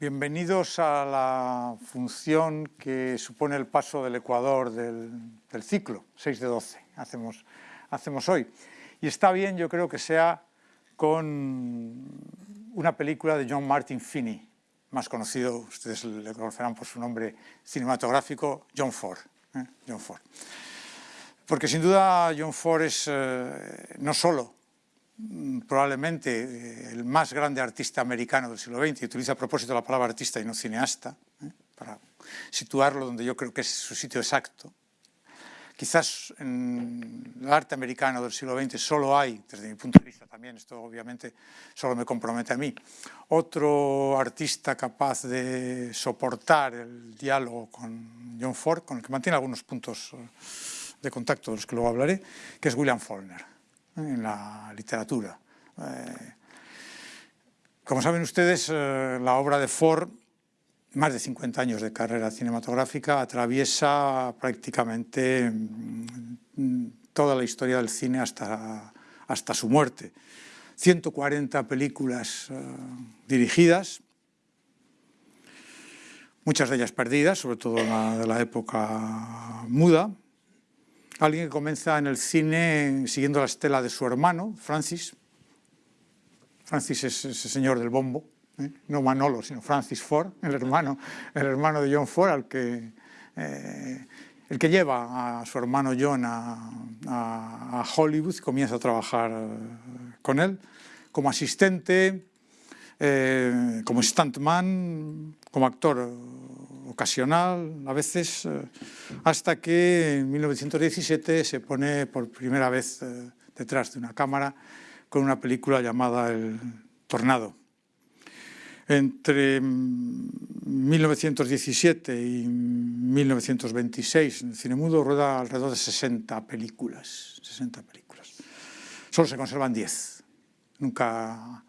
Bienvenidos a la función que supone el paso del Ecuador del, ciclo, 6 de 12, hacemos, hacemos hoy. Y está bien, yo creo que sea con una película de John Martin Finney, más conocido, ustedes le conocerán por su nombre cinematográfico, John Ford. ¿eh? John Ford. Porque sin duda John Ford es eh, no solo probablemente eh, el más grande artista americano del siglo XX, utiliza a propósito la palabra artista y no cineasta, ¿eh? para situarlo donde yo creo que es su sitio exacto. Quizás en el arte americano del siglo XX solo hay, desde mi punto de vista también, esto obviamente solo me compromete a mí, otro artista capaz de soportar el diálogo con John Ford, con el que mantiene algunos puntos eh, de contacto de los que luego hablaré, que es William Faulkner en la literatura. Eh, como saben ustedes, eh, la obra de Ford, más de 50 años de carrera cinematográfica, atraviesa prácticamente mm, toda la historia del cine hasta, hasta su muerte. 140 películas eh, dirigidas, muchas de ellas perdidas, sobre todo la de la época muda, Alguien que comienza en el cine siguiendo la estela de su hermano, Francis. Francis es ese señor del bombo, ¿eh? no Manolo, sino Francis Ford, el hermano, el hermano de John Ford, al que, eh, el que lleva a su hermano John a, Hollywood, comienza a trabajar eh, con él como asistente, como stuntman, como actor ocasional a veces, eh, hasta que en 1917 se pone por primera vez eh, detrás de una cámara con una película llamada El Tornado. Entre 1917 y 1926 en el cine mudo rueda alrededor de 60 películas, 60 películas. Solo se conservan 10. Nunca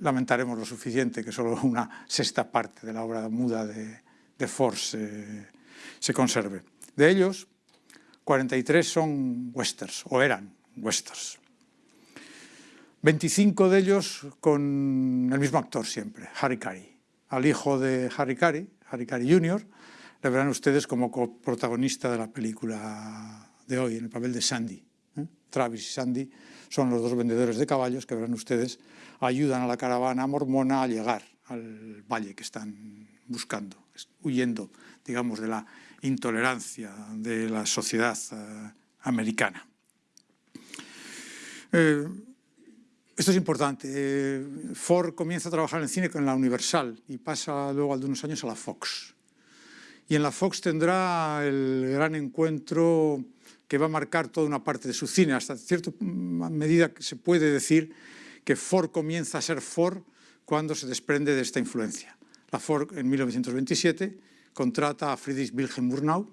lamentaremos lo suficiente que solo una sexta parte de la obra muda de, de Ford se, conserve. De ellos, 43 son westerns, o eran westerns. 25 de ellos con el mismo actor siempre, Harry Carey. Al hijo de Harry Carey, Harry Carey Jr., le verán ustedes como protagonista de la película de hoy, en el papel de Sandy. ¿eh? Travis y Sandy son los dos vendedores de caballos que verán ustedes ayudan a la caravana mormona a llegar al valle que están buscando, huyendo, digamos, de la intolerancia de la sociedad eh, americana. Eh, esto es importante. Eh, Ford comienza a trabajar en cine con la Universal y pasa luego de unos años a la Fox. Y en la Fox tendrá el gran encuentro que va a marcar toda una parte de su cine. Hasta cierta medida se puede decir que Ford comienza a ser Ford cuando se desprende de esta influencia. La Ford en 1927 contrata a Friedrich Wilhelm Murnau,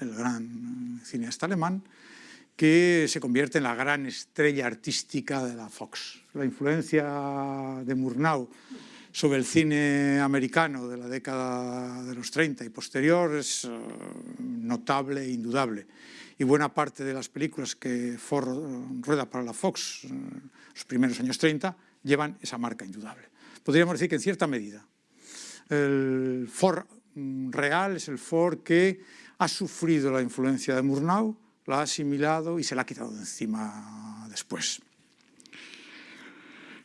el gran cineasta alemán, que se convierte en la gran estrella artística de la Fox. La influencia de Murnau sobre el cine americano de la década de los 30 y posterior es eh, notable e indudable. Y buena parte de las películas que Ford eh, rueda para la Fox en eh, los primeros años 30 llevan esa marca indudable. Podríamos decir que en cierta medida el Ford mm, real es el Ford que ha sufrido la influencia de Murnau, la ha asimilado y se la ha quitado de encima después.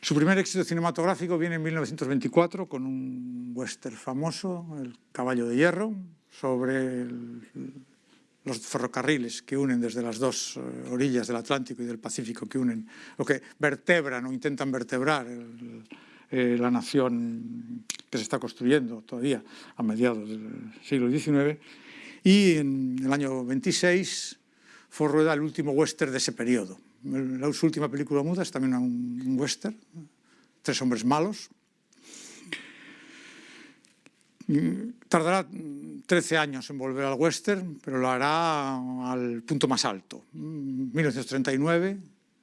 Su primer éxito cinematográfico viene en 1924 con un western famoso, El caballo de hierro, sobre los ferrocarriles que unen desde las dos eh, orillas del Atlántico y del Pacífico, que unen, lo que vertebran o intentan vertebrar el, eh, la nación que se está construyendo todavía a mediados del siglo XIX. Y en el año 26 fue rueda el último western de ese periodo. La, última película muda es también un, western, Tres hombres malos. Tardará 13 años en volver al western, pero lo hará al punto más alto. 1939,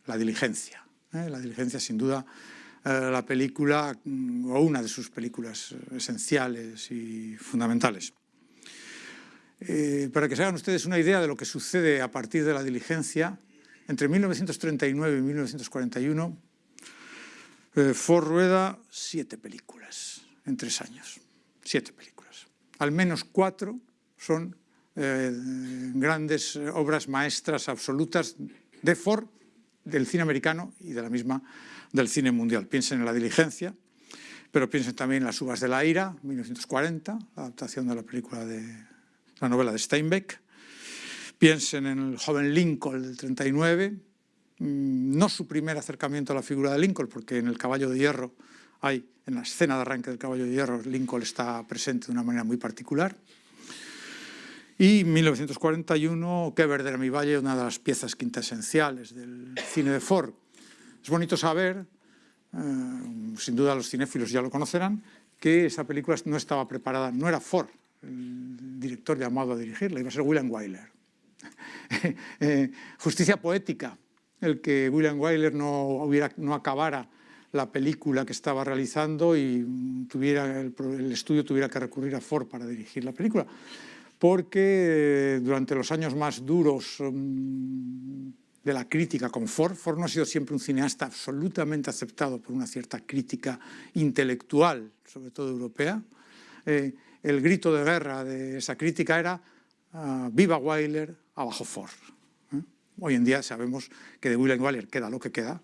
La diligencia. ¿eh? La diligencia, sin duda, la película, mm, o una de sus películas esenciales y fundamentales. Eh, para que se hagan ustedes una idea de lo que sucede a partir de la diligencia, entre 1939 y 1941, eh, Ford rueda siete películas. en tres años. Siete películas. Al menos cuatro son eh, grandes obras maestras absolutas de Ford, del cine americano y de la misma del cine mundial. Piensen en La diligencia, pero piensen también en Las uvas de la ira, 1940, la adaptación de la película de la novela de Steinbeck. Piensen en El joven Lincoln del 39, mm, no su primer acercamiento a la figura de Lincoln, porque en El caballo de hierro hay, en la escena de arranque del caballo de hierro, Lincoln está presente de una manera muy particular. Y 1941, Que verde mi valle, una de las piezas quintesenciales del cine de Ford. Es bonito saber, eh, sin duda los cinéfilos ya lo conocerán, que esa película no estaba preparada, no era Ford el director llamado a dirigirla, iba a ser William Wyler. Eh, justicia poética, el que William Wyler no, acabara la película que estaba realizando y tuviera el, el estudio tuviera que recurrir a Ford para dirigir la película porque eh, durante los años más duros mm, de la crítica con Ford, Ford no ha sido siempre un cineasta absolutamente aceptado por una cierta crítica intelectual, sobre todo europea. Eh, el grito de guerra de esa crítica era ah, viva Wyler, abajo Ford. ¿eh? Hoy en día sabemos que de William Wyler queda lo que queda,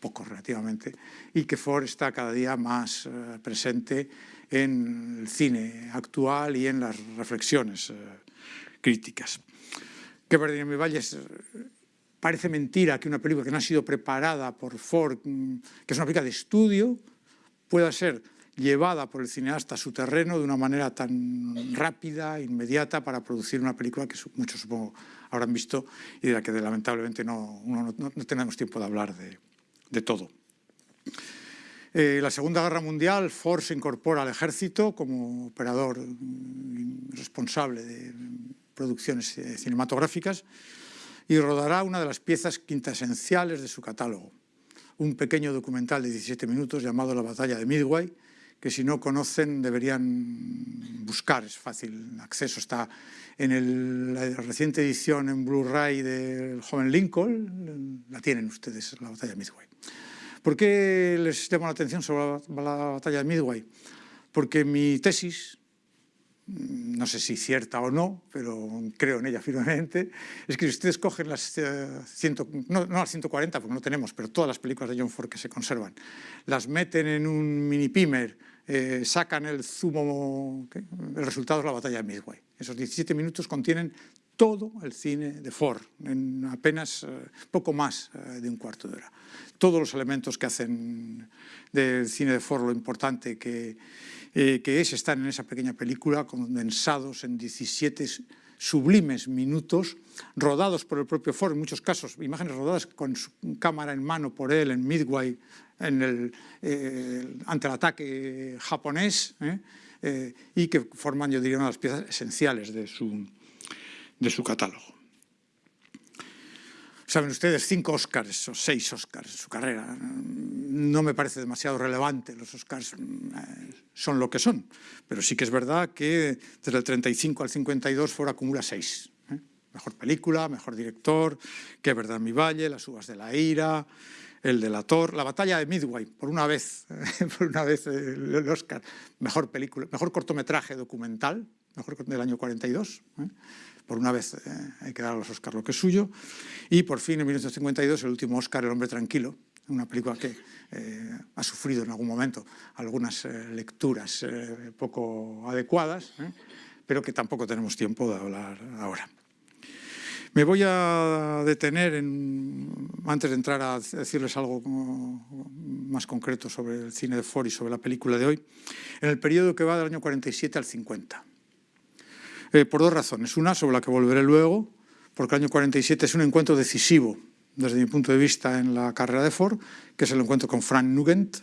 poco relativamente, y que Ford está cada día más presente en el cine actual y en las reflexiones eh, críticas. Que verde en mi valle parece mentira que una película que no ha sido preparada por Ford, mm, que es una película de estudio, pueda ser llevada por el cineasta a su terreno de una manera tan rápida, inmediata, para producir una película que muchos supongo habrán visto y de la que lamentablemente no, no, tenemos tiempo de hablar de, todo. Eh, la Segunda Guerra Mundial, Ford se incorpora al ejército como operador mm, responsable de producciones eh, cinematográficas y rodará una de las piezas quintasenciales de su catálogo, un pequeño documental de 17 minutos llamado La batalla de Midway, que si no conocen deberían buscar, es fácil acceso, está en la reciente edición en Blu-ray del joven Lincoln, la tienen ustedes, la batalla de Midway. ¿Por qué les llamo la atención sobre la, batalla de Midway? Porque mi tesis, no sé si cierta o no, pero creo en ella firmemente, es que si ustedes cogen las, eh, no, las 140, porque no tenemos, pero todas las películas de John Ford que se conservan, las meten en un mini pimer, eh, sacan el zumo, el resultado es la batalla de Midway. Esos 17 minutos contienen todo el cine de Ford, en apenas eh, poco más eh, de un cuarto de hora. Todos los elementos que hacen del cine de Ford lo importante que, eh, que es están en esa pequeña película condensados en 17 sublimes minutos, rodados por el propio Ford, en muchos casos, imágenes rodadas con su cámara en mano por él en Midway, en el, ante el ataque japonés, y que forman, yo diría, una de las piezas esenciales de su, de su catálogo. Saben ustedes, cinco Oscars o seis Oscars en su carrera. No me parece demasiado relevante, los Oscars eh, son lo que son, pero sí que es verdad que desde el 35 al 52 Ford acumula seis. ¿eh? Mejor película, mejor director, Qué verdad mi valle, Las uvas de la ira, El delator, La batalla de Midway, por una vez, por una vez el Oscar, mejor película, mejor cortometraje documental, mejor del año 42, por una vez eh, hay que dar a los Oscars lo que es suyo, y por fin en 1952 el último Oscar, El hombre tranquilo, una película que eh, ha sufrido en algún momento algunas eh, lecturas poco adecuadas, pero que tampoco tenemos tiempo de hablar ahora. Me voy a detener, antes de entrar a decirles algo más concreto sobre el cine de Ford y sobre la película de hoy, en el periodo que va del año 47 al 50. Eh, por dos razones. Una, sobre la que volveré luego, porque el año 47 es un encuentro decisivo, desde mi punto de vista, en la carrera de Ford, que es el encuentro con Frank Nugent,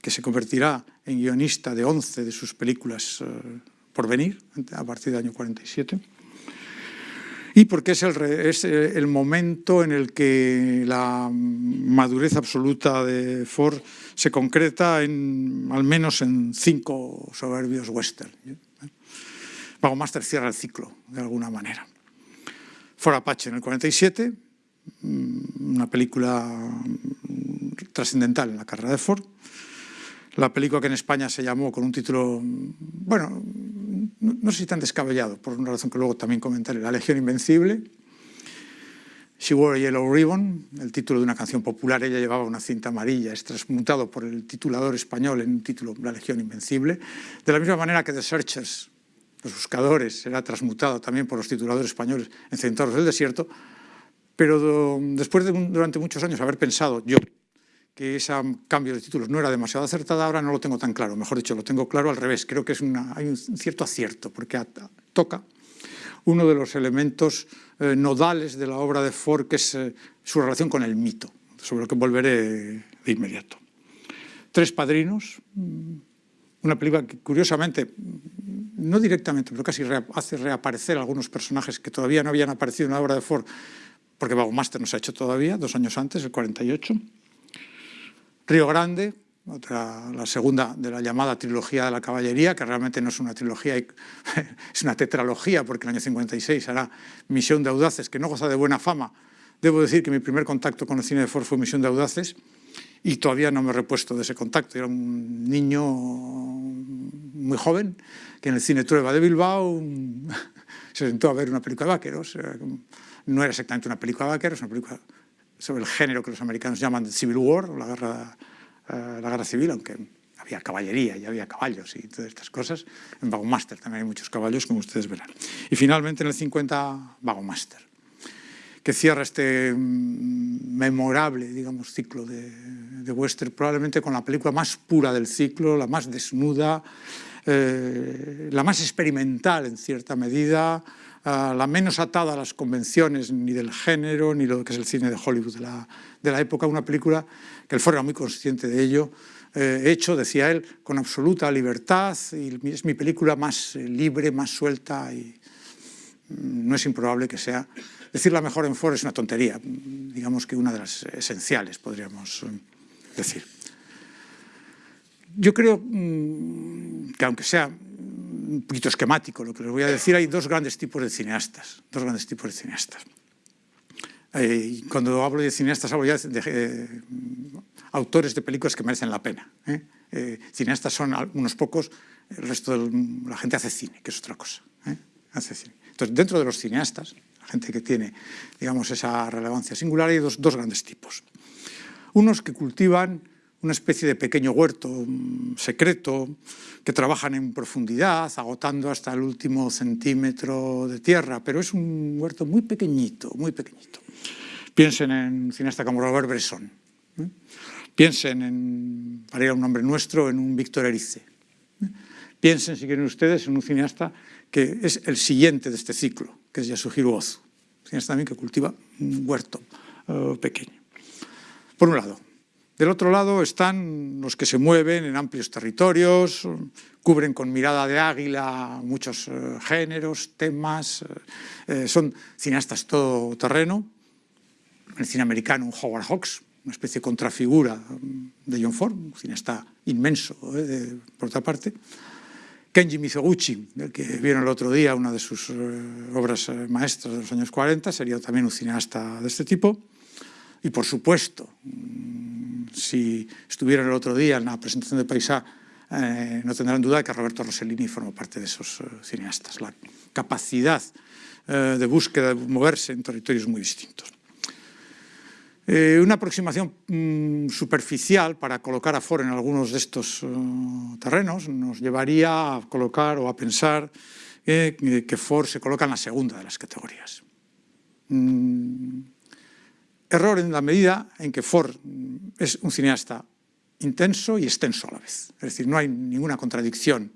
que se convertirá en guionista de 11 de sus películas eh, por venir, a partir del año 47 y porque es el, es el, momento en el que la madurez absoluta de Ford se concreta en, al menos en cinco soberbios western. Pago Master cierra el ciclo, de alguna manera. For Apache en el 47, mm, una película trascendental en la carrera de Ford. la película que en España se llamó con un título, bueno, no, sé si tan descabellado, por una razón que luego también comentaré, La Legión Invencible. She Wore a Yellow Ribbon, el título de una canción popular, ella llevaba una cinta amarilla, es transmutado por el titulador español en un título, La Legión Invencible. De la misma manera que The Searchers, Los Buscadores, será transmutado también por los tituladores españoles en Centauros del Desierto, pero después de durante muchos años haber pensado yo que ese cambio de títulos no era demasiado acertada, ahora no lo tengo tan claro. Mejor dicho, lo tengo claro al revés. Creo que es hay un cierto acierto, porque toca uno de los elementos eh, nodales de la obra de Ford, que es eh, su relación con el mito, sobre lo que volveré de inmediato. Tres padrinos, mm, una película que curiosamente, no directamente, pero casi hace reaparecer algunos personajes que todavía no habían aparecido en la obra de Ford, porque Vago Master nos ha hecho todavía, dos años antes, el 48, Río Grande, otra, la segunda de la llamada trilogía de la caballería, que realmente no es una trilogía, es una tetralogía, porque en el año 56 hará Misión de Audaces, que no goza de buena fama. Debo decir que mi primer contacto con el cine de Ford fue Misión de Audaces, y todavía no me he repuesto de ese contacto. Era un niño muy joven, que en el cine Trueba de Bilbao se sentó a ver una película de vaqueros. No era exactamente una película de vaqueros, una película sobre el género que los americanos llaman Civil War, la guerra, eh, la guerra civil, aunque había caballería y había caballos y todas estas cosas. En Master también hay muchos caballos, como ustedes verán. Y finalmente en el 50, Master, que cierra este mm, memorable, digamos, ciclo de, de western, probablemente con la película más pura del ciclo, la más desnuda, eh, la más experimental en cierta medida, la menos atada a las convenciones ni del género, ni lo que es el cine de Hollywood de la, época, una película que él fuera muy consciente de ello, eh, hecho, decía él, con absoluta libertad, y es mi película más eh, libre, más suelta, y mm, no es improbable que sea... Decir la mejor en Ford es una tontería, digamos que una de las esenciales, podríamos decir. Yo creo mm, que aunque sea un poquito esquemático lo que les voy a decir, hay dos grandes tipos de cineastas, dos grandes tipos de cineastas. Eh, cuando hablo de cineastas hablo ya de, eh, autores de películas que merecen la pena. ¿eh? cineastas son unos pocos, el resto de la gente hace cine, que es otra cosa. Hace cine. Entonces, dentro de los cineastas, gente que tiene digamos, esa relevancia singular, hay dos, grandes tipos. Unos que cultivan una especie de pequeño huerto secreto que trabajan en profundidad, agotando hasta el último centímetro de tierra, pero es un huerto muy pequeñito, muy pequeñito. Piensen en un cineasta como Robert Bresson, ¿eh? piensen en, para ir a un nombre nuestro, en un Víctor Erice. ¿eh? Piensen, si quieren ustedes, en un cineasta que es el siguiente de este ciclo, que es Yasuhiro Ozu, cineasta también que cultiva un huerto uh, pequeño. Por un lado, del otro lado están los que se mueven en amplios territorios, cubren con mirada de águila muchos eh, géneros, temas, eh, eh, son cineastas todo terreno. el cine americano, Howard Hawks, una especie de contrafigura mm, de John Ford, un cineasta inmenso, por otra parte. Kenji Mizoguchi, del que vieron el otro día una de sus obras maestras de los años 40, sería también un cineasta de este tipo. Y por supuesto, si estuvieron el otro día en la presentación de Paisá, eh, no tendrán duda de que Roberto Rossellini forma parte de esos eh, cineastas. La capacidad eh, de búsqueda, de moverse en territorios muy distintos. Una aproximación mm, superficial para colocar a Ford en algunos de estos terrenos nos llevaría a colocar o a pensar que Ford se coloca en la segunda de las categorías. Mm, Error en la medida en que Ford es un cineasta intenso y extenso a la vez. Es decir, no hay ninguna contradicción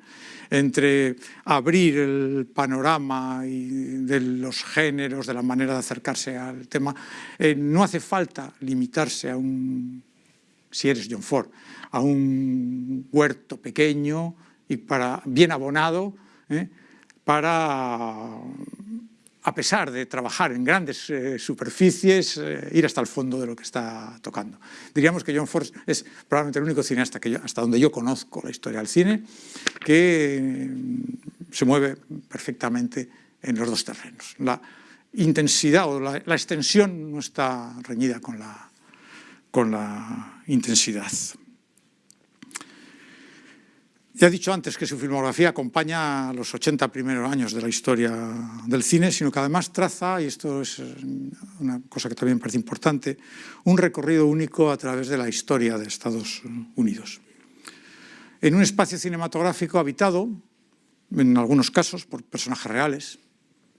entre abrir el panorama de los géneros, de la manera de acercarse al tema. Eh, no hace falta limitarse a un, si eres John Ford, a un huerto pequeño y para, bien abonado eh, para a pesar de trabajar en grandes eh, superficies, eh, ir hasta el fondo de lo que está tocando. Diríamos que John Ford es probablemente el único cineasta que hasta donde yo conozco la historia del cine, que mm, se mueve perfectamente en los dos terrenos. La intensidad o la, extensión no está reñida con la intensidad. Ya he dicho antes que su filmografía acompaña los 80 primeros años de la historia del cine, sino que además traza, y esto es una cosa que también parece importante, un recorrido único a través de la historia de Estados Unidos. En un espacio cinematográfico habitado, en algunos casos, por personajes reales,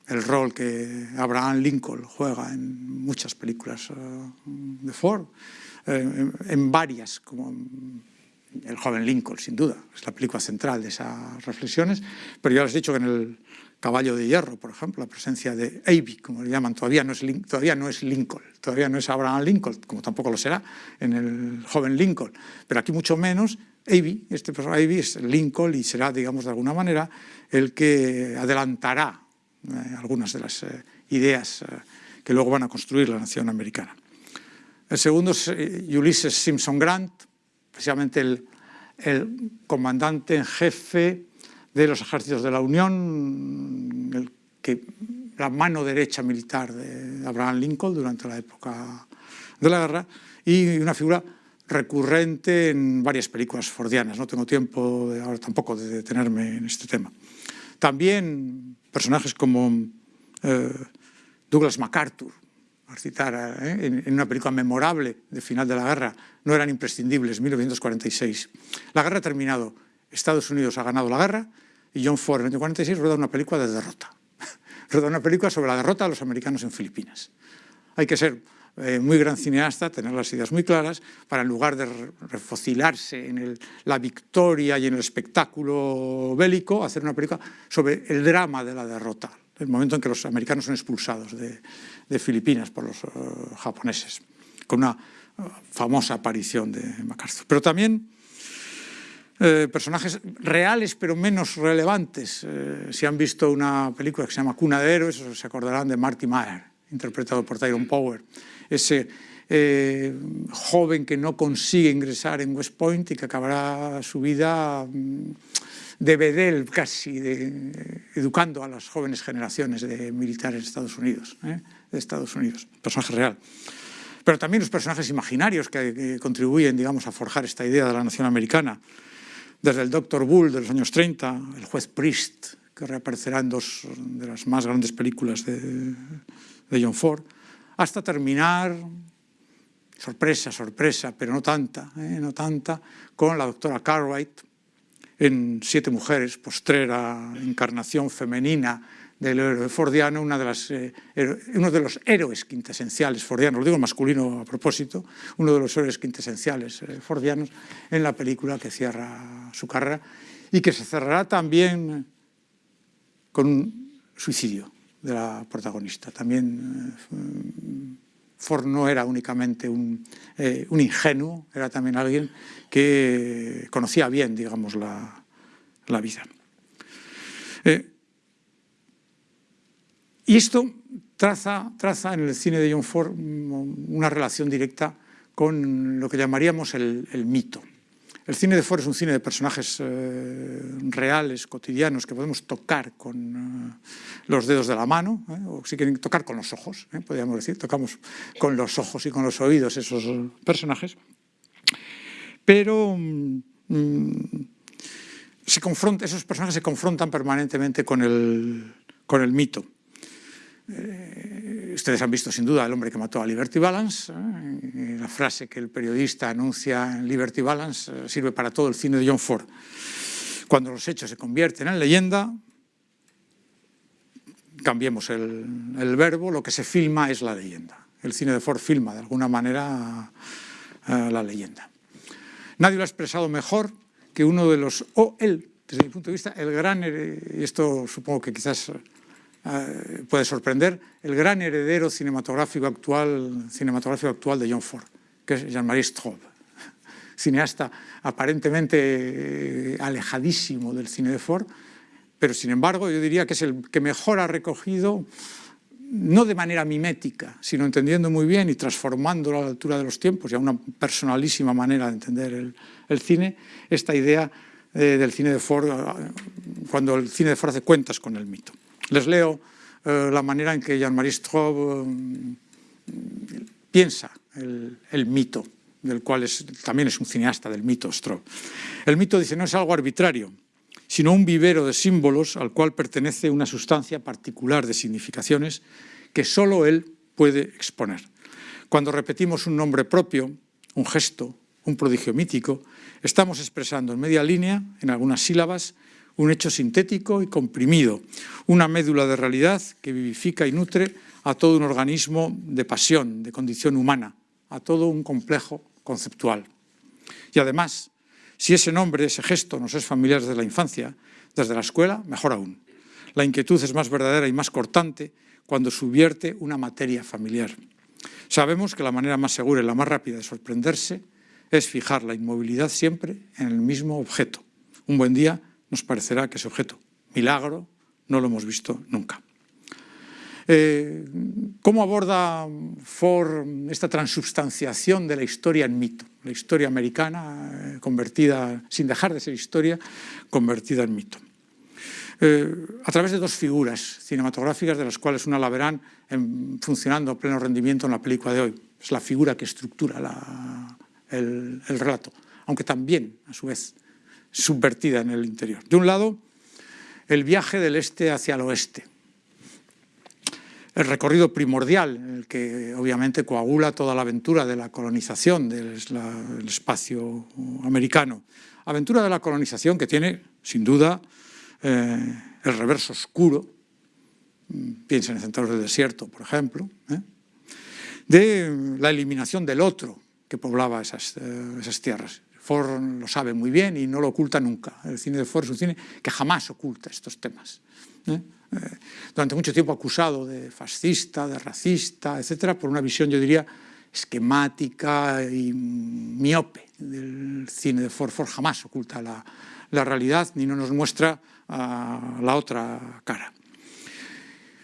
el rol que Abraham Lincoln juega en muchas películas eh, de Ford, eh, en varias, como el joven Lincoln, sin duda, es la película central de esas reflexiones, pero ya les he dicho que en el Caballo de Hierro, por ejemplo, la presencia de Avi, como le llaman, todavía no, es, todavía no es Lincoln, todavía no es Abraham Lincoln, como tampoco lo será en el joven Lincoln, pero aquí mucho menos, Avi, este personaje Avi es Lincoln y será, digamos, de alguna manera, el que adelantará eh, algunas de las eh, ideas eh, que luego van a construir la nación americana. El segundo es Ulysses Simpson Grant, precisamente el, comandante en jefe de los ejércitos de la Unión, la mano derecha militar de Abraham Lincoln durante la época de la guerra, y una figura recurrente en varias películas fordianas. No tengo tiempo ahora tampoco de detenerme en este tema. También personajes como eh, Douglas MacArthur, citar, ¿eh? en, una película memorable de final de la guerra, no eran imprescindibles, 1946. La guerra ha terminado, Estados Unidos ha ganado la guerra y John Ford en 1946 rueda una película de derrota. rueda una película sobre la derrota de los americanos en Filipinas. Hay que ser eh, muy gran cineasta, tener las ideas muy claras, para en lugar de refocilarse en la victoria y en el espectáculo bélico, hacer una película sobre el drama de la derrota, el momento en que los americanos son expulsados de, Filipinas por los eh, japoneses, con una eh, famosa aparición de MacArthur. Pero también personajes reales pero menos relevantes. si han visto una película que se llama Cuna de Héroes, se acordarán de Marty Meyer, interpretado por Tyrone Power ese eh, joven que no consigue ingresar en West Point y que acabará su vida mm, de bedel casi, educando a las jóvenes generaciones de militares de Estados Unidos, ¿eh? De Estados Unidos, personaje real. Pero también los personajes imaginarios que, contribuyen, digamos, a forjar esta idea de la nación americana, desde el Dr. Bull de los años 30, el juez Priest, que reaparecerá en dos de las más grandes películas de, de John Ford, hasta terminar, sorpresa, sorpresa, pero no tanta, ¿eh? no tanta, con la doctora Cartwright en Siete Mujeres, postrera encarnación femenina del héroe fordiano, de eh, uno de los héroes quintesenciales fordianos, lo digo masculino a propósito, uno de los héroes quintesenciales eh, fordianos en la película que cierra su carrera y que se cerrará también con un suicidio de la protagonista. También eh, Ford no era únicamente un, ingenuo, era también alguien que conocía bien, digamos, la, vida. Y esto traza, traza en el cine de John Ford una relación directa con lo que llamaríamos el, mito. El cine de Ford es un cine de personajes eh, reales, cotidianos, que podemos tocar con eh, los dedos de la mano, eh, o si quieren tocar con los ojos, podríamos decir, tocamos con los ojos y con los oídos esos personajes. Pero mm, se confronta, esos personajes se confrontan permanentemente con el, con el mito. Eh, ustedes han visto sin duda El hombre que mató a Liberty Balance. ¿eh? La frase que el periodista anuncia en Liberty Balance eh, sirve para todo el cine de John Ford. Cuando los hechos se convierten en leyenda, cambiemos el, el verbo, lo que se filma es la leyenda. El cine de Ford filma de alguna manera la leyenda. Nadie lo ha expresado mejor que uno de los, o él, desde mi punto de vista, el gran, y esto supongo que quizás eh, puede sorprender, el gran heredero cinematográfico actual, cinematográfico actual de John Ford, que es Jean-Marie Straub, cineasta aparentemente eh, alejadísimo del cine de Ford, pero sin embargo yo diría que es el que mejor ha recogido, no de manera mimética, sino entendiendo muy bien y transformándolo a la altura de los tiempos y a una personalísima manera de entender el, cine, esta idea eh, del cine de Ford, cuando el cine de Ford hace cuentas con el mito. Les leo eh, la manera en que Jean-Marie Straub eh, piensa el, mito del cual también es un cineasta del mito Stroh. El mito dice no es algo arbitrario, sino un vivero de símbolos al cual pertenece una sustancia particular de significaciones que solo él puede exponer. Cuando repetimos un nombre propio, un gesto, un prodigio mítico, estamos expresando en media línea, en algunas sílabas, un hecho sintético y comprimido, una médula de realidad que vivifica y nutre a todo un organismo de pasión, de condición humana, a todo un complejo conceptual. Y además, si ese nombre, ese gesto nos es familiar desde la infancia, desde la escuela, mejor aún. La inquietud es más verdadera y más cortante cuando subvierte una materia familiar. Sabemos que la manera más segura y la más rápida de sorprenderse es fijar la inmovilidad siempre en el mismo objeto. Un buen día nos parecerá que ese objeto, milagro, no lo hemos visto nunca. Eh, ¿Cómo aborda Ford esta transubstanciación de la historia en mito? La historia americana eh, convertida, sin dejar de ser historia, convertida en mito. Eh, a través de dos figuras cinematográficas de las cuales una la verán funcionando a pleno rendimiento en la película de hoy. Es la figura que estructura el relato, aunque también, a su vez, subvertida en el interior. De un lado, el viaje del este hacia el oeste, el recorrido primordial, el que obviamente coagula toda la aventura de la colonización del espacio americano. Aventura de la colonización que tiene, sin duda, eh, el reverso oscuro, piensen en Centauros del Desierto, por ejemplo, ¿eh? de la eliminación del otro que poblaba esas, eh, esas tierras. Ford lo sabe muy bien y no lo oculta nunca. El cine de Ford es un cine que jamás oculta estos temas. Eh, durante mucho tiempo acusado de fascista, de racista, etcétera, por una visión, yo diría, esquemática y miope del cine de Ford. Ford jamás oculta la, la realidad ni no nos muestra uh, la otra cara.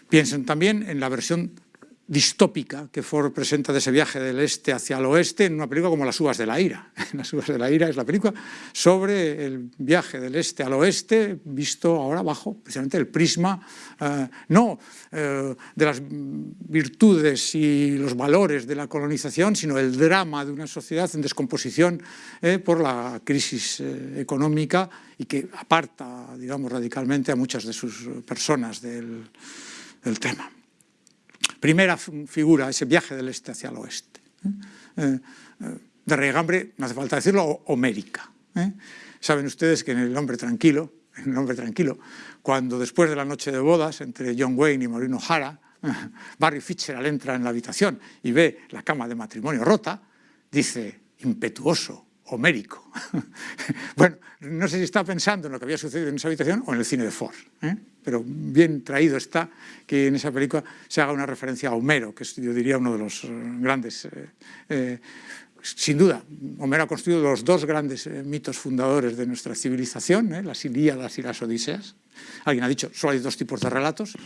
Piensen también en la versión distópica que Ford presenta de ese viaje del este hacia el oeste en una película como Las uvas de la ira. Las uvas de la ira es la película sobre el viaje del este al oeste visto ahora bajo precisamente el prisma eh, no eh, de las virtudes y los valores de la colonización, sino el drama de una sociedad en descomposición eh, por la crisis económica y que aparta, digamos, radicalmente a muchas de sus personas del, del tema primera figura, ese viaje del este hacia el oeste. ¿eh? Eh, de regambre, no hace falta decirlo, homérica. ¿eh? Saben ustedes que en El hombre tranquilo, en El hombre tranquilo, cuando después de la noche de bodas entre John Wayne y Maureen O'Hara, Barry Fitzgerald entra en la habitación y ve la cama de matrimonio rota, dice, impetuoso, homérico. bueno, no sé si está pensando en lo que había sucedido en esa habitación o en el cine de Ford, ¿eh? pero bien traído está que en esa película se haga una referencia a Homero, que es, yo diría, uno de los eh, grandes... Eh, sin duda, Homero ha construido los dos grandes mitos fundadores de nuestra civilización, las Ilíadas y las Odiseas. Alguien ha dicho, solo hay dos tipos de relatos,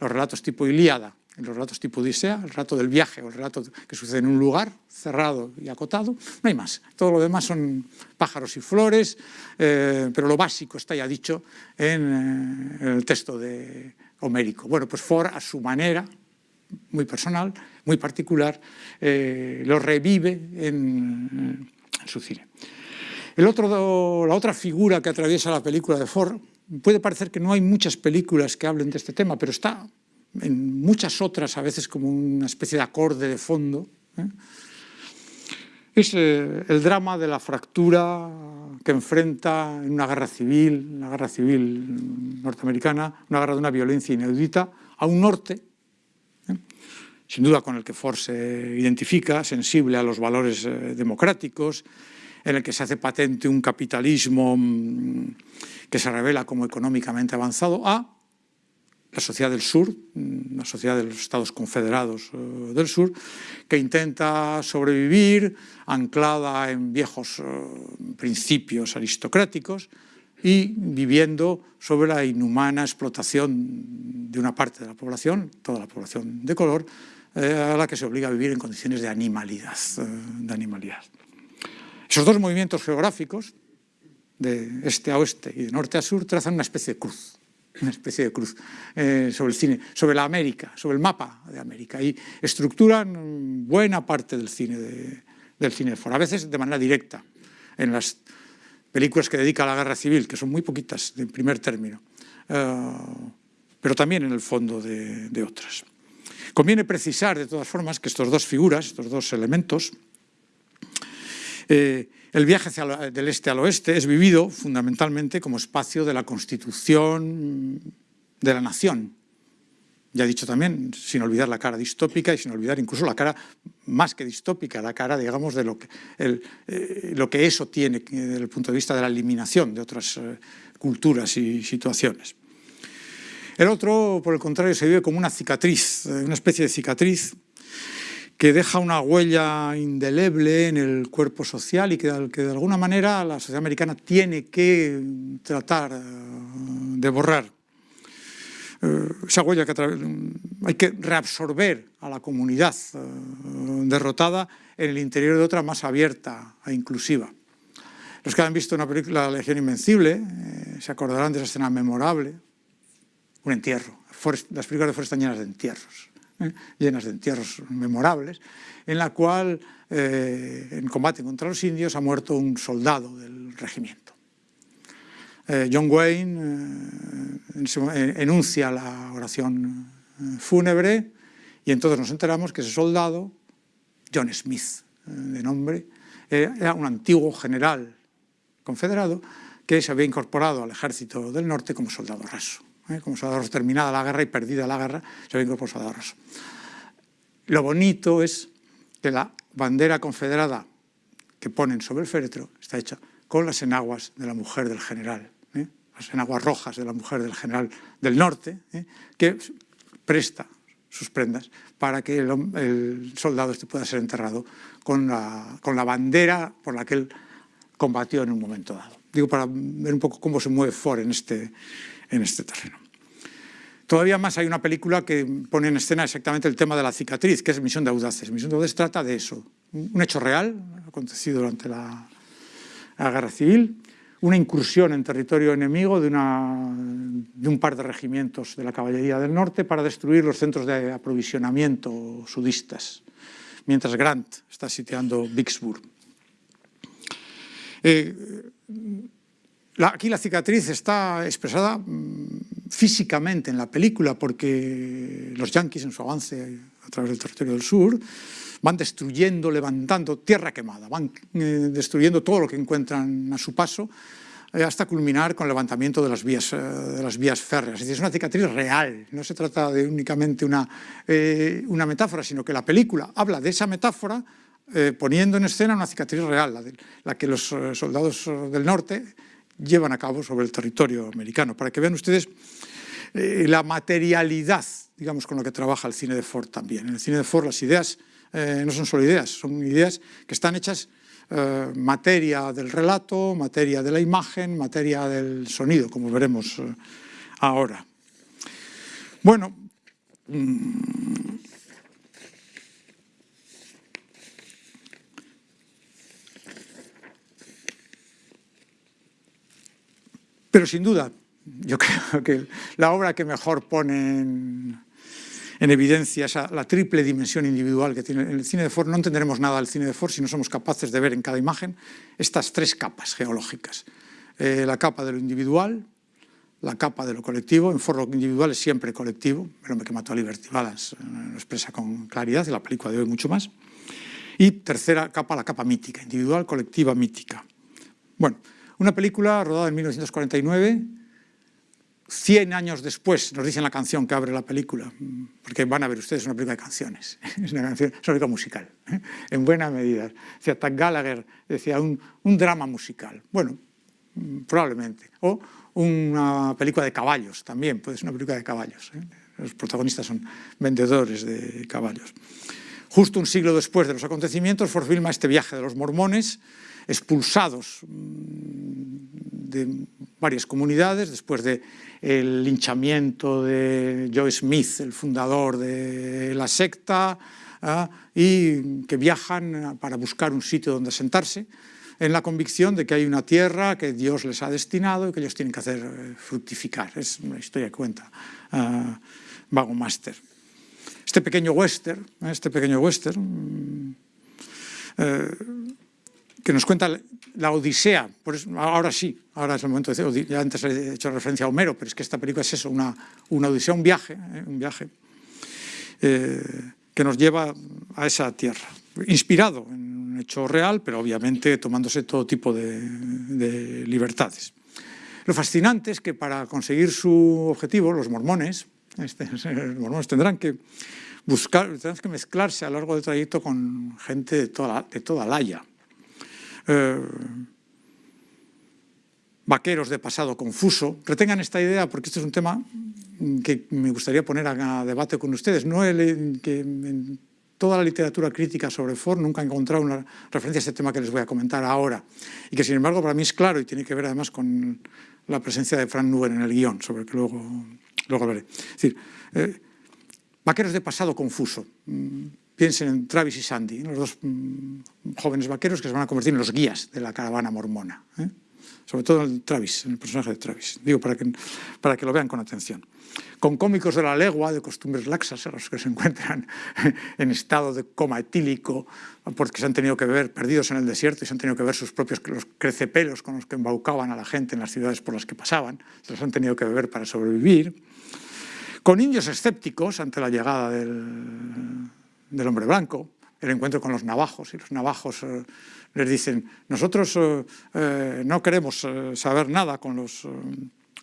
los relatos tipo Ilíada en los relatos tipo Odisea, el relato del viaje o el relato que sucede en un lugar cerrado y acotado, no hay más. Todo lo demás son pájaros y flores, eh, pero lo básico está ya dicho en, eh, el texto de Homérico. Bueno, pues Ford a su manera, muy personal, muy particular, eh, lo revive en, en su cine. El otro, la otra figura que atraviesa la película de Ford, puede parecer que no hay muchas películas que hablen de este tema, pero está en muchas otras a veces como una especie de acorde de fondo, ¿eh? es eh, el drama de la fractura que enfrenta en una guerra civil, una guerra civil norteamericana, una guerra de una violencia inaudita, a un norte, ¿eh? sin duda con el que Ford se identifica, sensible a los valores democráticos, en el que se hace patente un capitalismo mm, que se revela como económicamente avanzado, a la sociedad del sur, la sociedad de los Estados Confederados eh, del Sur, que intenta sobrevivir anclada en viejos eh, principios aristocráticos y viviendo sobre la inhumana explotación de una parte de la población, toda la población de color, eh, a la que se obliga a vivir en condiciones de animalidad. de animalidad. Esos dos movimientos geográficos, de este a oeste y de norte a sur, trazan una especie de cruz una especie de cruz eh, sobre el cine, sobre la América, sobre el mapa de América y estructuran buena parte del cine de, del de a veces de manera directa, en las películas que dedica a la guerra civil, que son muy poquitas en primer término, eh, pero también en el fondo de, otras. Conviene precisar, de todas formas, que estos dos figuras, estos dos elementos, eh, el viaje del este al oeste es vivido fundamentalmente como espacio de la constitución de la nación, ya he dicho también, sin olvidar la cara distópica y sin olvidar incluso la cara más que distópica, la cara, digamos, de lo que, eh, lo que eso tiene desde el punto de vista de la eliminación de otras eh, culturas y situaciones. El otro, por el contrario, se vive como una cicatriz, eh, una especie de cicatriz que deja una huella indeleble en el cuerpo social y que, de alguna manera la sociedad americana tiene que tratar de borrar. Eh, esa huella que hay que reabsorber a la comunidad eh, derrotada en el interior de otra más abierta e inclusiva. Los que han visto una película La Legión Invencible eh, se acordarán de esa escena memorable, un entierro. las películas de Forrest están llenas de entierros, llenas de entierros memorables, en la cual, en combate contra los indios, ha muerto un soldado del regimiento. Eh, John Wayne eh, enuncia la oración eh, fúnebre y entonces nos enteramos que ese soldado, John Smith de nombre, era un antiguo general confederado que se había incorporado al ejército del norte como soldado raso. Como soldado raso, terminada la guerra y perdida la guerra, se había incorporado soldado raso. Lo bonito es que la bandera confederada que ponen sobre el féretro está hecha con las enaguas de la mujer del general en aguas rojas de la mujer del general del norte, ¿eh? que presta sus prendas para que el, soldado este pueda ser enterrado con la, con la, bandera por la que él combatió en un momento dado. Digo, para ver un poco cómo se mueve Ford en este, en este terreno. Todavía más hay una película que pone en escena exactamente el tema de la cicatriz, que es Misión de Audaces. Misión de Audaces trata de eso, un hecho real, acontecido durante la, la Guerra Civil, una incursión en territorio enemigo de, un par de regimientos de la caballería del norte para destruir los centros de aprovisionamiento sudistas, mientras Grant está sitiando Vicksburg. Eh, aquí la cicatriz está expresada mm, físicamente en la película porque los yanquis en su avance a través del territorio del sur van destruyendo, levantando tierra quemada, van eh, destruyendo todo lo que encuentran a su paso eh, hasta culminar con el levantamiento de las vías, eh, férreas. Es, decir, es una cicatriz real, no se trata de únicamente una, una metáfora, sino que la película habla de esa metáfora poniendo en escena una cicatriz real, la, la que los soldados del norte llevan a cabo sobre el territorio americano, para que vean ustedes la materialidad, digamos, con la que trabaja el cine de Ford también. En el cine de Ford las ideas eh, no son solo ideas, son ideas que están hechas eh, materia del relato, materia de la imagen, materia del sonido, como veremos eh, ahora. Bueno, mm, pero sin duda, yo creo que la obra que mejor pone en, en evidencia esa, la triple dimensión individual que tiene el cine de Ford. No entenderemos nada del cine de Ford si no somos capaces de ver en cada imagen estas tres capas geológicas. Eh, la capa de lo individual, la capa de lo colectivo, en Ford lo individual es siempre colectivo, el hombre que mató a Liberty Balance eh, lo expresa con claridad, y la película de hoy mucho más. Y tercera capa, la capa mítica, individual, colectiva, mítica. Bueno, una película rodada en 1949, 100 años después, nos dicen la canción que abre la película, porque van a ver ustedes, una película de canciones, es una, canción, es una película musical, ¿eh? en buena medida. Decía Gallagher, decía un, drama musical, bueno, probablemente, o una película de caballos también, puede ser una película de caballos, ¿eh? los protagonistas son vendedores de caballos. Justo un siglo después de los acontecimientos, Ford filma este viaje de los mormones, expulsados de varias comunidades, después del linchamiento de Joe Smith, el fundador de la secta, ¿ah? y que viajan para buscar un sitio donde sentarse, en la convicción de que hay una tierra que Dios les ha destinado y que ellos tienen que hacer eh, fructificar. Es una historia que cuenta uh, Vago Master. Este pequeño western, este pequeño western eh, que nos cuenta la Odisea, ahora sí, ahora es el momento de decir, ya antes he hecho referencia a Homero, pero es que esta película es eso, una, una odisea, un viaje, ¿eh? un viaje eh, que nos lleva a esa tierra, inspirado en un hecho real, pero obviamente tomándose todo tipo de, de libertades. Lo fascinante es que para conseguir su objetivo, los mormones, este, los mormones tendrán que buscar, tendrán que mezclarse a lo largo del trayecto con gente de toda, de toda la eh, vaqueros de pasado confuso. Retengan esta idea porque este es un tema que me gustaría poner a, debate con ustedes. No el, que en toda la literatura crítica sobre Ford nunca he encontrado una referencia a este tema que les voy a comentar ahora y que sin embargo para mí es claro y tiene que ver además con la presencia de Frank Nugent en el guion, sobre el que luego, luego hablaré. Eh, vaqueros de pasado confuso. Piensen en Travis y Sandy, los dos mm, jóvenes vaqueros que se van a convertir en los guías de la caravana mormona. ¿eh? Sobre todo en Travis, en el personaje de Travis. Digo, para que, para que lo vean con atención. Con cómicos de la legua, de costumbres laxas, a los que se encuentran en estado de coma etílico, porque se han tenido que ver perdidos en el desierto y se han tenido que ver sus propios los crecepelos con los que embaucaban a la gente en las ciudades por las que pasaban, se los han tenido que beber para sobrevivir. Con indios escépticos ante la llegada del, del hombre blanco, el encuentro con los navajos, y los navajos eh, les dicen, nosotros eh, eh, no queremos saber nada con los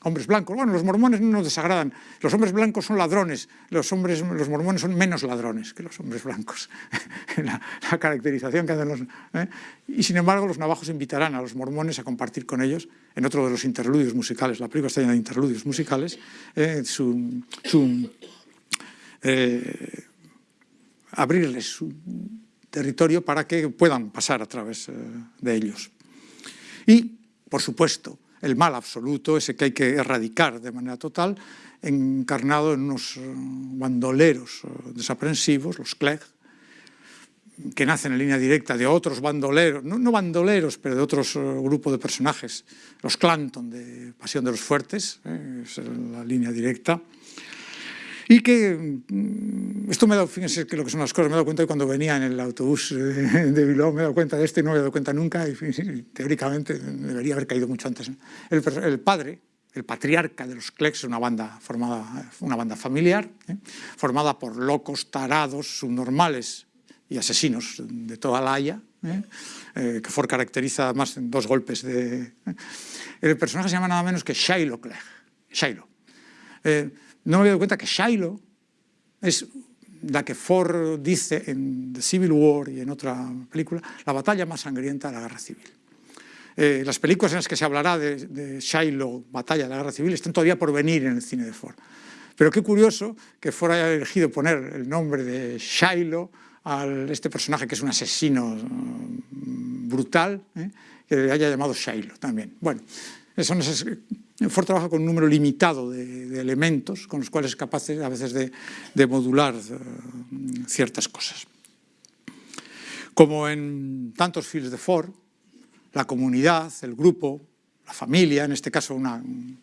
hombres blancos. Bueno, los mormones no nos desagradan, los hombres blancos son ladrones, los, hombres, los mormones son menos ladrones que los hombres blancos, la, caracterización que hacen los... Y sin embargo los navajos invitarán a los mormones a compartir con ellos, en otro de los interludios musicales, la película está llena de interludios musicales, su... su abrirles su territorio para que puedan pasar a través eh, de ellos. Y, por supuesto, el mal absoluto, ese que hay que erradicar de manera total, encarnado en unos eh, bandoleros eh, desaprensivos, los Clegg, que nacen en línea directa de otros bandoleros, no, bandoleros, pero de otros grupos de personajes, los Clanton de Pasión de los Fuertes, es la línea directa, y que, mm, esto me he dado, fíjense que lo que son las cosas, me he dado cuenta cuando venía en el autobús de Bilbao, me he dado cuenta de esto y no me he dado cuenta nunca, y teóricamente debería haber caído mucho antes. El, padre, el patriarca de los Clex, una banda formada, una banda familiar, ¿eh? formada por locos, tarados, subnormales y asesinos de toda la Haya, ¿eh? Eh, que Ford caracteriza más en dos golpes de... El personaje se llama nada menos que Shiloh Clegg, Shiloh no me había dado cuenta que Shiloh es la que Ford dice en The Civil War y en otra película, la batalla más sangrienta de la guerra civil. Eh, las películas en las que se hablará de, Shiloh, batalla de la guerra civil, están todavía por venir en el cine de Ford. Pero qué curioso que Ford haya elegido poner el nombre de Shiloh a este personaje que es un asesino mm, brutal, ¿eh? que le haya llamado Shiloh también. Bueno, son esas Ford trabaja con un número limitado de, elementos con los cuales es capaz a veces de, modular eh, ciertas cosas. Como en tantos films de Ford, la comunidad, el grupo, la familia, en este caso un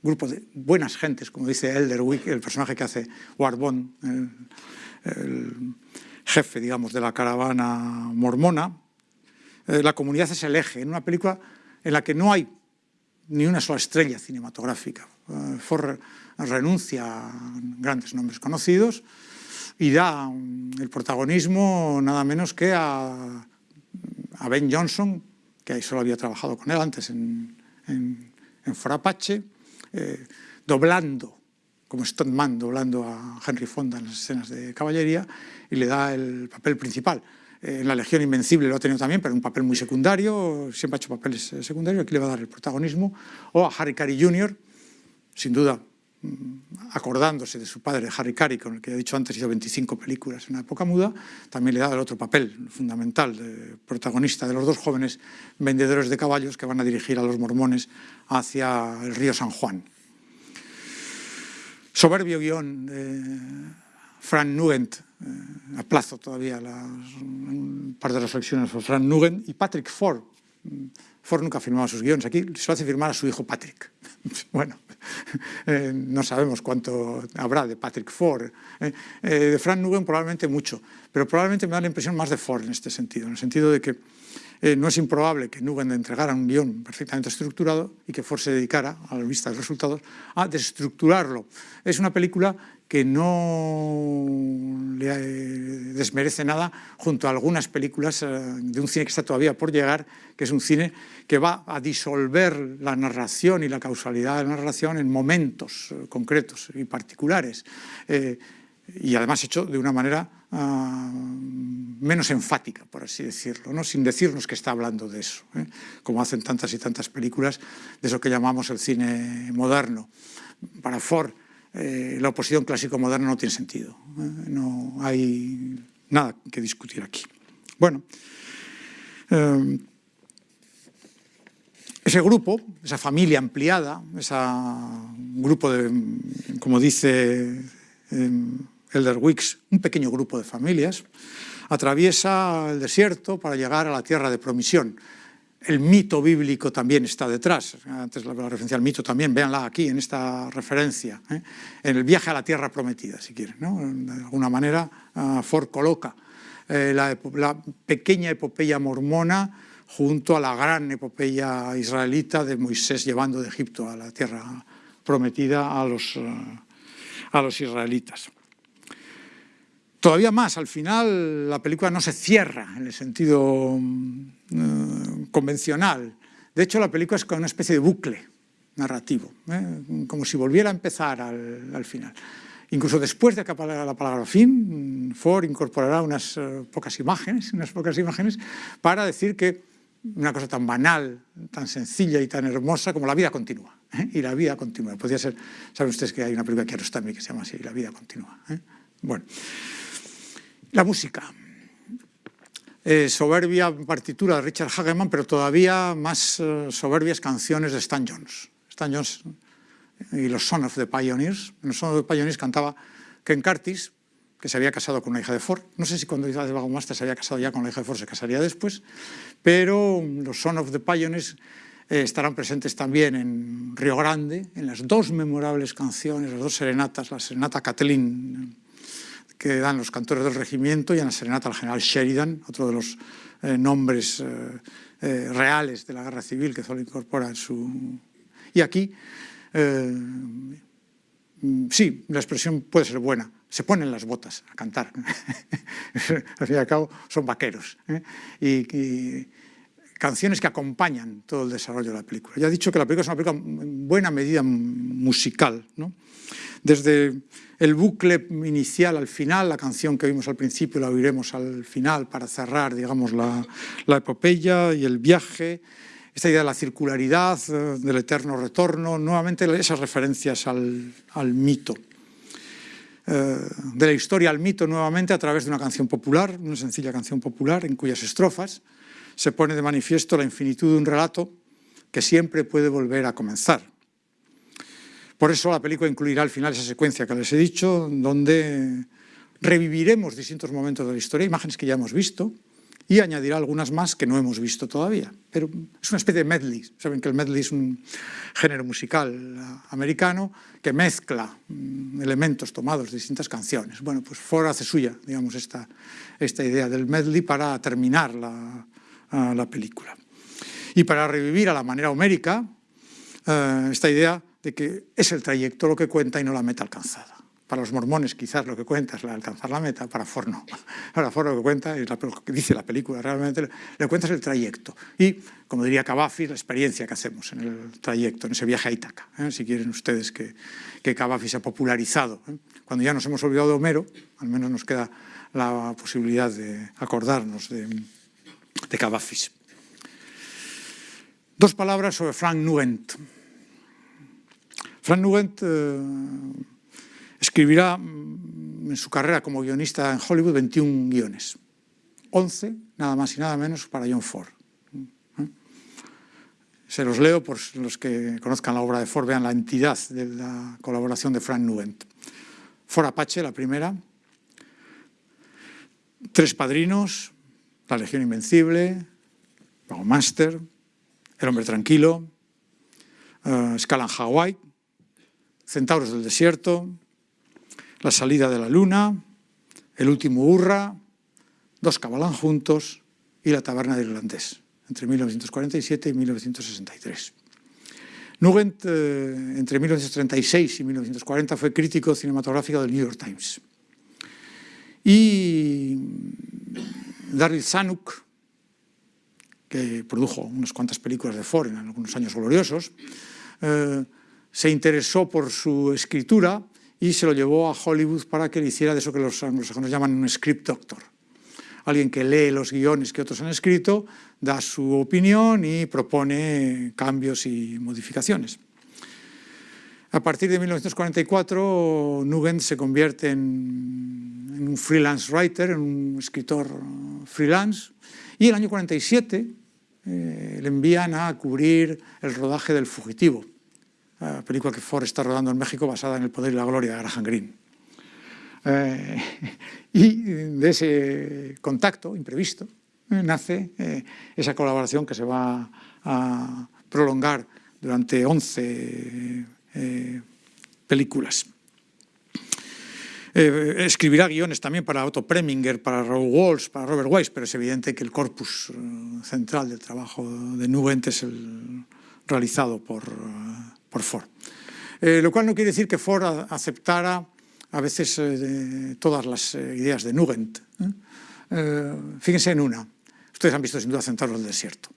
grupo de buenas gentes, como dice Elderwick, el personaje que hace Warbon, el, jefe, digamos, de la caravana mormona, eh, la comunidad es el eje, en una película en la que no hay ni una sola estrella cinematográfica. Eh, Ford renuncia a grandes nombres conocidos y da el protagonismo nada menos que a, Ben Johnson, que ahí solo había trabajado con él antes en, en, Ford Apache, eh, doblando, como stuntman, doblando a Henry Fonda en las escenas de caballería, y le da el papel principal. Eh, en La Legión Invencible lo ha tenido también, pero un papel muy secundario, siempre ha hecho papeles eh, secundarios, aquí le va a dar el protagonismo, o a Harry Carey Jr., sin duda mm, acordándose de su padre, Harry Carey, con el que he dicho antes, hizo 25 películas en una época muda, también le da el otro papel fundamental, de protagonista de los dos jóvenes vendedores de caballos que van a dirigir a los mormones hacia el río San Juan. Soberbio guion de Frank Nugent, eh, aplazo todavía las, un par de reflexiones sobre Frank Nugent y Patrick Ford. Ford nunca firmaba sus guiones, aquí se lo hace firmar a su hijo Patrick. bueno, Eh, no sabemos cuánto habrá de Patrick Ford. Eh, eh, de Frank Nugent probablemente mucho, pero probablemente me da la impresión más de Ford en este sentido, en el sentido de que no es improbable que Nugent entregara un guion perfectamente estructurado y que Ford se dedicara, a la vista de resultados, a desestructurarlo. Es una película que no le eh, desmerece nada junto a algunas películas eh, de un cine que está todavía por llegar, que es un cine que va a disolver la narración y la causalidad de la narración en momentos eh, concretos y particulares, y además hecho de una manera ah, menos enfática, por así decirlo, ¿no? sin decirnos que está hablando de eso, como hacen tantas y tantas películas de eso que llamamos el cine moderno. Para Ford, eh, la oposición clásico-moderna no tiene sentido. ¿eh? No hay nada que discutir aquí. Bueno, eh, ese grupo, esa familia ampliada, ese grupo de, como dice Elder Wicks, un pequeño grupo de familias, atraviesa el desierto para llegar a la tierra de promisión el mito bíblico también está detrás. Antes la, referencia al mito también, véanla aquí en esta referencia, ¿eh? en el viaje a la tierra prometida, si quieren. De alguna manera, uh, Ford coloca eh, la, pequeña epopeya mormona junto a la gran epopeya israelita de Moisés llevando de Egipto a la tierra prometida a los, uh, a los israelitas. Todavía más, al final la película no se cierra en el sentido uh, convencional. De hecho, la película es como una especie de bucle narrativo, ¿eh? como si volviera a empezar al, al, final. Incluso después de que la palabra fin, Ford incorporará unas uh, pocas imágenes, unas pocas imágenes para decir que una cosa tan banal, tan sencilla y tan hermosa como la vida continúa. ¿eh? Y la vida continúa. Podría ser, saben ustedes que hay una película que Kiarostami que se llama así, La vida continúa. ¿eh? Bueno. La música. Eh, soberbia partitura de Richard Hageman, pero todavía más eh, soberbias canciones de Stan Jones. Stan Jones y los Son of the Pioneers. En los Son of the Pioneers cantaba Ken Curtis, que se había casado con una hija de Ford. No sé si cuando hizo de Master se había casado ya con la hija de Ford, se casaría después, pero los Son of the Pioneers eh, estarán presentes también en Río Grande, en las dos memorables canciones, las dos serenatas, la serenata Kathleen que dan los cantores del regimiento y en la serenata al general Sheridan, otro de los eh, nombres eh, eh, reales de la guerra civil que solo incorpora en su... Y aquí, sí, la expresión puede ser buena, se ponen las botas a cantar. al fin y al cabo son vaqueros. Y, y, canciones que acompañan todo el desarrollo de la película. Ya he dicho que la película es una película en buena medida musical. ¿no? Desde el bucle inicial al final, la canción que vimos al principio la oiremos al final para cerrar digamos, la, epopeya y el viaje, esta idea de la circularidad, eh, del eterno retorno, nuevamente esas referencias al, al mito. Eh, de la historia al mito nuevamente a través de una canción popular, una sencilla canción popular en cuyas estrofas se pone de manifiesto la infinitud de un relato que siempre puede volver a comenzar. Por eso la película incluirá al final esa secuencia que les he dicho, donde reviviremos distintos momentos de la historia, imágenes que ya hemos visto, y añadirá algunas más que no hemos visto todavía. Pero es una especie de medley. Saben que el medley es un género musical americano que mezcla mm, elementos tomados de distintas canciones. Bueno, pues Ford hace suya, digamos, esta, esta idea del medley para terminar la, la película. Y para revivir a la manera homérica, eh, esta idea de que es el trayecto lo que cuenta y no la meta alcanzada. Para los mormones quizás lo que cuenta es la alcanzar la meta, para Ford no. Para Ford lo que cuenta, y lo que dice la película realmente, le cuenta es el trayecto. Y, como diría Cavafis, la experiencia que hacemos en el trayecto, en ese viaje a Ítaca. ¿eh? Si quieren ustedes que, que Cavafis se ha popularizado. ¿eh? Cuando ya nos hemos olvidado de Homero, al menos nos queda la posibilidad de acordarnos de, de. Dos palabras sobre Frank Nugent. Frank Nugent eh, escribirá mm, en su carrera como guionista en Hollywood 21 guiones. 11, nada más y nada menos, para John Ford. ¿Eh? Se los leo por los que conozcan la obra de Ford, vean la entidad de la colaboración de Frank Nugent. Ford Apache, la primera. Tres Padrinos, La Legión Invencible, Master, El Hombre Tranquilo, uh, Escala en Hawái, Centauros del desierto, La salida de la luna, El último hurra, Dos cabalán juntos y La taberna del irlandés, entre 1947 y 1963. Nugent, eh, entre 1936 y 1940, fue crítico cinematográfico del New York Times. Y Daryl Zanuck, que produjo unas cuantas películas de Ford en algunos años gloriosos, eh, se interesó por su escritura y se lo llevó a Hollywood para que le hiciera de eso que los anglosajones llaman un script doctor. Alguien que lee los guiones que otros han escrito, da su opinión y propone cambios y modificaciones. A partir de 1944, Nugent se convierte en, un freelance writer, en un escritor freelance, y el año 47 eh, le envían a cubrir el rodaje del Fugitivo, la película que Ford está rodando en México basada en El poder y la gloria de Graham Greene. Eh, y de ese contacto imprevisto eh, nace esa colaboración que se va a prolongar durante 11 películas. Eh, escribirá guiones también para Otto Preminger, para Raoul Walsh, para Robert Weiss, pero es evidente que el corpus eh, central del trabajo de Nugent es el realizado por, eh, por Ford. lo cual no quiere decir que Ford aceptara a veces todas las ideas de Nugent. fíjense en una. Ustedes han visto sin duda Centauros del Desierto.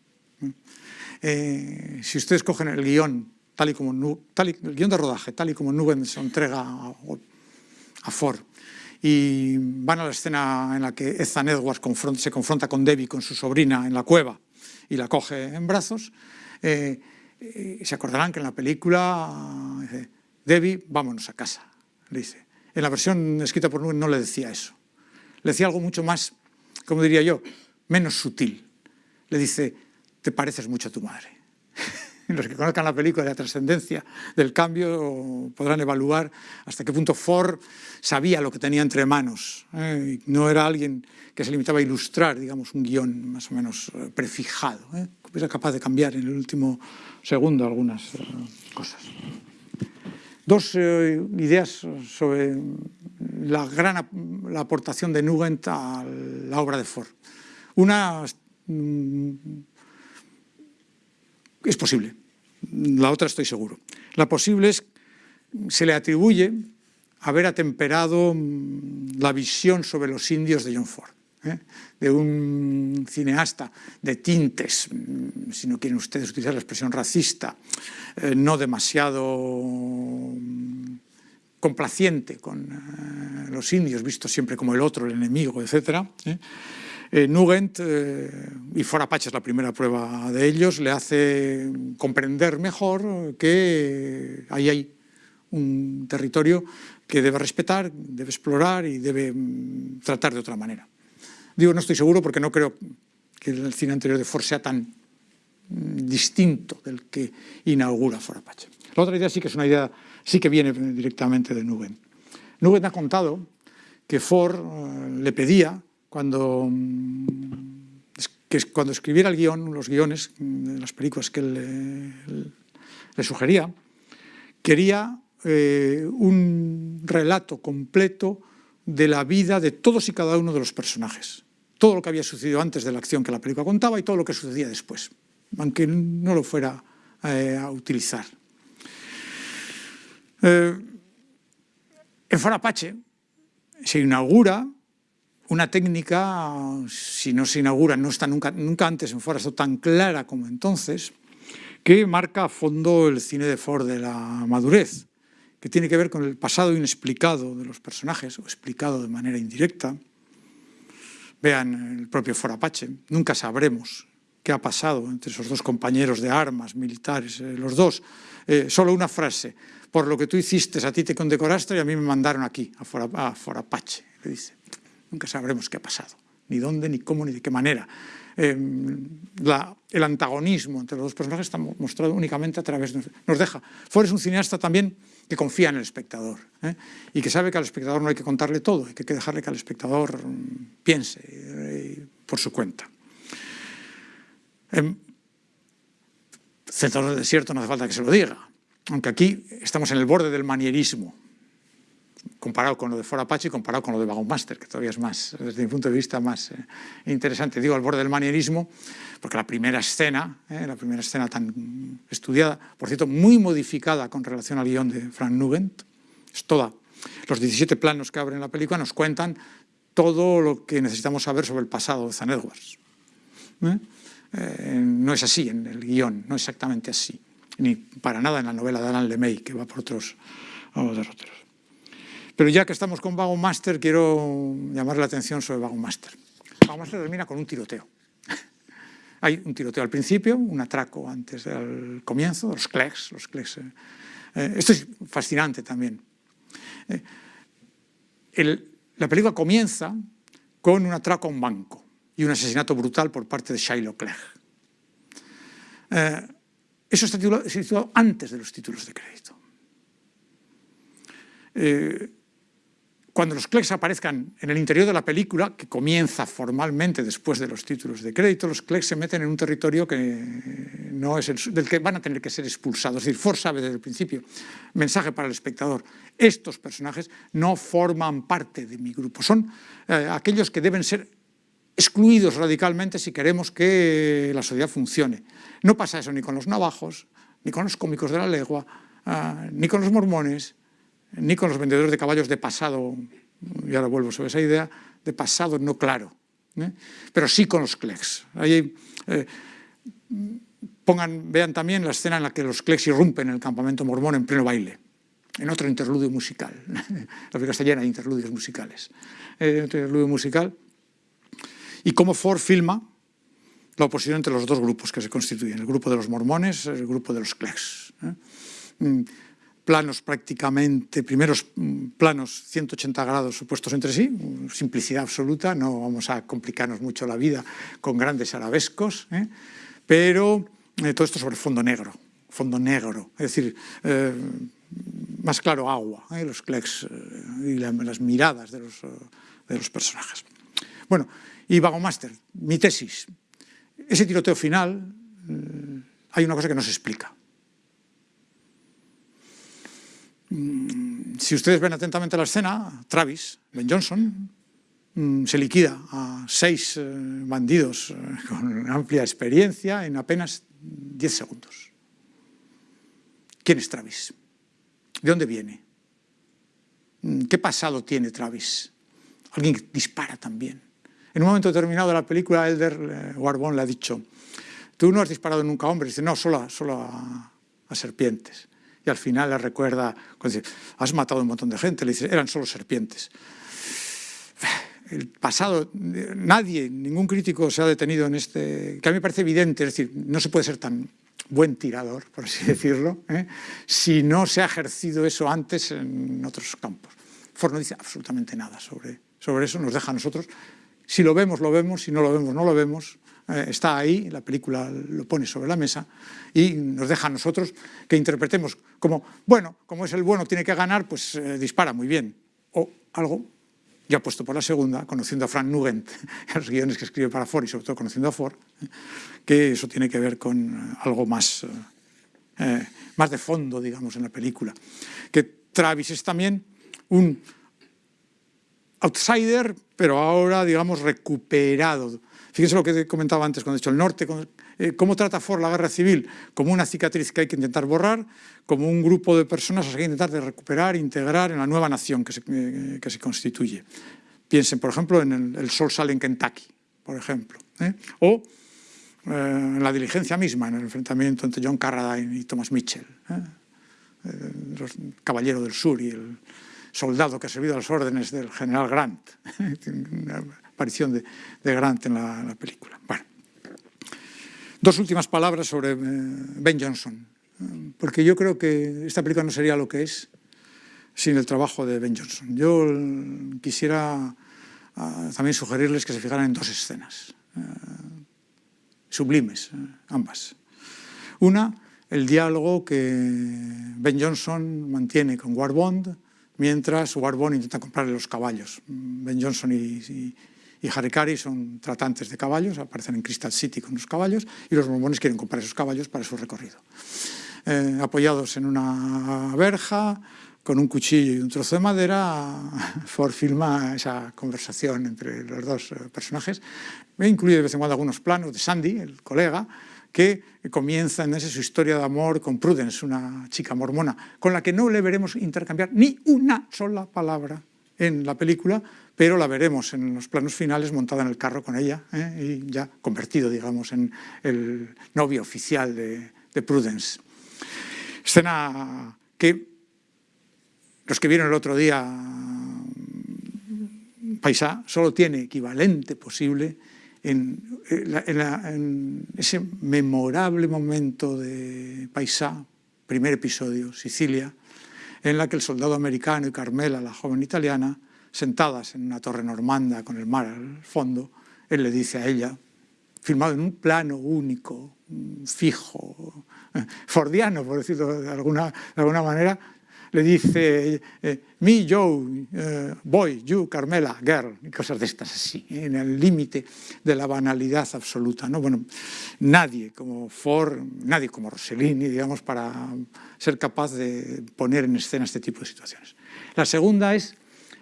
si ustedes cogen el guion, tal y como, tal el guion de rodaje, tal y como Nugent se entrega a Ford. Y van a la escena en la que Ethan Edwards se confronta con Debbie, con su sobrina, en la cueva, y la coge en brazos. Eh, eh, se acordarán que en la película dice, Debbie, vámonos a casa, le dice. En la versión escrita por Nugent no le decía eso. Le decía algo mucho más, como diría yo, menos sutil. Le dice, te pareces mucho a tu madre. los que conozcan la película de la trascendencia del cambio podrán evaluar hasta qué punto Ford sabía lo que tenía entre manos. ¿eh? No era alguien que se limitaba a ilustrar, digamos, un guion más o menos eh, prefijado. ¿eh? Era capaz de cambiar en el último segundo algunas eh, cosas. Dos ideas sobre la gran la aportación de Nugent a la obra de Ford. Una mm, es posible, la otra estoy seguro. La posible es, se le atribuye haber atemperado mm, la visión sobre los indios de John Ford, ¿eh? de un cineasta de tintes, mm, si no quieren ustedes utilizar la expresión racista, eh, no demasiado mm, complaciente con eh, los indios, vistos siempre como el otro, el enemigo, etc., eh, Nugent, eh, y For Apache es la primera prueba de ellos, le hace comprender mejor que ahí hay un territorio que debe respetar, debe explorar y debe mm, tratar de otra manera. Digo, no estoy seguro porque no creo que el cine anterior de Ford sea tan mm, distinto del que inaugura For Apache. La otra idea sí que es una idea, sí que viene directamente de Nugent. Nugent ha contado que Ford eh, le pedía cuando, mm, que cuando escribiera el guion, los guiones de las películas que él le, sugería, quería eh, un relato completo de la vida de todos y cada uno de los personajes. Todo lo que había sucedido antes de la acción que la película contaba y todo lo que sucedía después, aunque no lo fuera eh, a utilizar. Eh, en Farapache se inaugura una técnica, si no se inaugura, no está nunca, nunca antes en Ford, tan clara como entonces, que marca a fondo el cine de Ford de la madurez, que tiene que ver con el pasado inexplicado de los personajes, o explicado de manera indirecta. Vean el propio Ford Apache, nunca sabremos qué ha pasado entre esos dos compañeros de armas militares, eh, los dos. Eh, solo una frase, por lo que tú hiciste, a ti te condecoraste y a mí me mandaron aquí, a For, a Apache, le dice nunca sabremos qué ha pasado, ni dónde, ni cómo, ni de qué manera. Em, el antagonismo entre los dos personajes está mostrado únicamente a través de... Nos deja. Ford es un cineasta también que confía en el espectador ¿eh? y que sabe que al espectador no hay que contarle todo, hay que dejarle que al espectador mm, piense eh, por su cuenta. Eh, Centro del desierto no hace falta que se lo diga. aunque aquí estamos en el borde del manierismo, comparado con lo de For Apache comparado con lo de Wagon Master, que todavía es más, desde mi punto de vista, más eh, interesante. Digo al borde del manierismo, porque la primera escena, eh, la primera escena tan estudiada, por cierto, muy modificada con relación al guion de Frank Nugent, es toda. Los 17 planos que abren la película nos cuentan todo lo que necesitamos saber sobre el pasado de Zan Edwards. ¿eh? no es así en el guion, no exactamente así, ni para nada en la novela de Alan LeMay, que va por otros derroteros. Pero ya que estamos con Vago Master, quiero llamar la atención sobre Vago Master. Vago Master termina con un tiroteo. Hay un tiroteo al principio, un atraco antes del comienzo, los clecs. Los eh, eh, esto es fascinante también. Eh, la película comienza con un atraco a un banco y un asesinato brutal por parte de Shiloh Clegg. eso está titulado, antes de los títulos de crédito cuando los Clex aparezcan en el interior de la película, que comienza formalmente después de los títulos de crédito, los Clex se meten en un territorio que no es el, del que van a tener que ser expulsados. Es decir, Ford sabe desde el principio, mensaje para el espectador, estos personajes no forman parte de mi grupo, son eh, aquellos que deben ser excluidos radicalmente si queremos que la sociedad funcione. No pasa eso ni con los navajos, ni con los cómicos de la legua, ah, ni con los mormones, ni con los vendedores de caballos de pasado, y ahora vuelvo sobre esa idea, de pasado no claro, ¿eh? pero sí con los clecs. Ahí, eh, pongan, vean también la escena en la que los clecs irrumpen en el campamento mormón en pleno baile, en otro interludio musical. la película está llena de interludios musicales. Eh, interludio musical. Y cómo Ford filma la oposición entre los dos grupos que se constituyen, el grupo de los mormones, el grupo de los clecs. Planos prácticamente, primeros mm, planos 180 grados opuestos entre sí, simplicidad absoluta, no vamos a complicarnos mucho la vida con grandes arabescos, ¿eh? pero eh, todo esto sobre fondo negro, fondo negro, es decir, eh, más claro agua, los clecs y las miradas de los, de los personajes. Bueno, y Vago Master, mi tesis, ese tiroteo final, hay una cosa que no se explica. Mm, si ustedes ven atentamente la escena, Travis, Ben Johnson, mm, se liquida a seis eh, bandidos eh, con amplia experiencia en apenas 10 segundos. ¿Quién es Travis? ¿De dónde viene? Mm, ¿Qué pasado tiene Travis? Alguien dispara también. En un momento determinado de la película, Elder eh, Warbon le ha dicho, tú no has disparado nunca a hombres, dice, no, solo a serpientes y al final le recuerda, has matado un montón de gente, le dice, eran solo serpientes. El pasado, nadie, ningún crítico se ha detenido en este, que a mí me parece evidente, es decir, no se puede ser tan buen tirador, por así decirlo, ¿eh? si no se ha ejercido eso antes en otros campos. Ford no dice absolutamente nada sobre, sobre eso, nos deja a nosotros, si lo vemos, lo vemos, si no lo vemos, no lo vemos, eh, está ahí, la película lo pone sobre la mesa y nos deja a nosotros que interpretemos como, bueno, como es el bueno, tiene que ganar, pues eh, dispara muy bien. O algo, ya puesto por la segunda, conociendo a Frank Nugent, los guiones que escribe para Ford y sobre todo conociendo a Ford, que eso tiene que ver con algo más, eh, más de fondo, digamos, en la película. Que Travis es también un outsider, pero ahora, digamos, recuperado Fíjense lo que comentaba antes cuando he dicho el norte, eh, cómo trata Ford la guerra civil como una cicatriz que hay que intentar borrar, como un grupo de personas que hay que intentar de recuperar, integrar en la nueva nación que se, eh, que se constituye. Piensen, por ejemplo, en el, sol sale en Kentucky, por ejemplo, ¿eh? o en la diligencia misma, en el enfrentamiento entre John Carradine y Thomas Mitchell, el caballero del sur y el soldado que ha servido a las órdenes del general Grant aparición de, Grant en la, película. Bueno, dos últimas palabras sobre eh, Ben Johnson, porque yo creo que esta película no sería lo que es sin el trabajo de Ben Johnson. Yo quisiera ah, también sugerirles que se fijaran en dos escenas, eh, sublimes, eh, ambas. Una, el diálogo que Ben Johnson mantiene con Warbond, mientras Warbond intenta comprarle los caballos. Ben Johnson y y Harikari son tratantes de caballos, aparecen en Crystal City con los caballos, y los mormones quieren comprar esos caballos para su recorrido. eh, apoyados en una verja, con un cuchillo y un trozo de madera, Ford filma esa conversación entre los dos eh, personajes. Me incluye de vez en cuando algunos planos de Sandy, el colega, que comienza en esa su historia de amor con Prudence, una chica mormona, con la que no le veremos intercambiar ni una sola palabra en la película, pero la veremos en los planos finales montada en el carro con ella ¿eh? y ya convertido, digamos, en el novio oficial de, de Prudence. Escena que los que vieron el otro día Paisá solo tiene equivalente posible en, ese memorable momento de Paisá, primer episodio, Sicilia, en la que el soldado americano y Carmela, la joven italiana, sentadas en una torre normanda con el mar al fondo, él le dice a ella, filmado en un plano único, fijo, fordiano, por decirlo de alguna, de alguna manera, le dice eh, me, Joe, eh, boy, you, Carmela, girl, y cosas de estas así, en el límite de la banalidad absoluta. ¿no? Bueno, nadie como Ford, nadie como Rossellini, digamos, para ser capaz de poner en escena este tipo de situaciones. La segunda es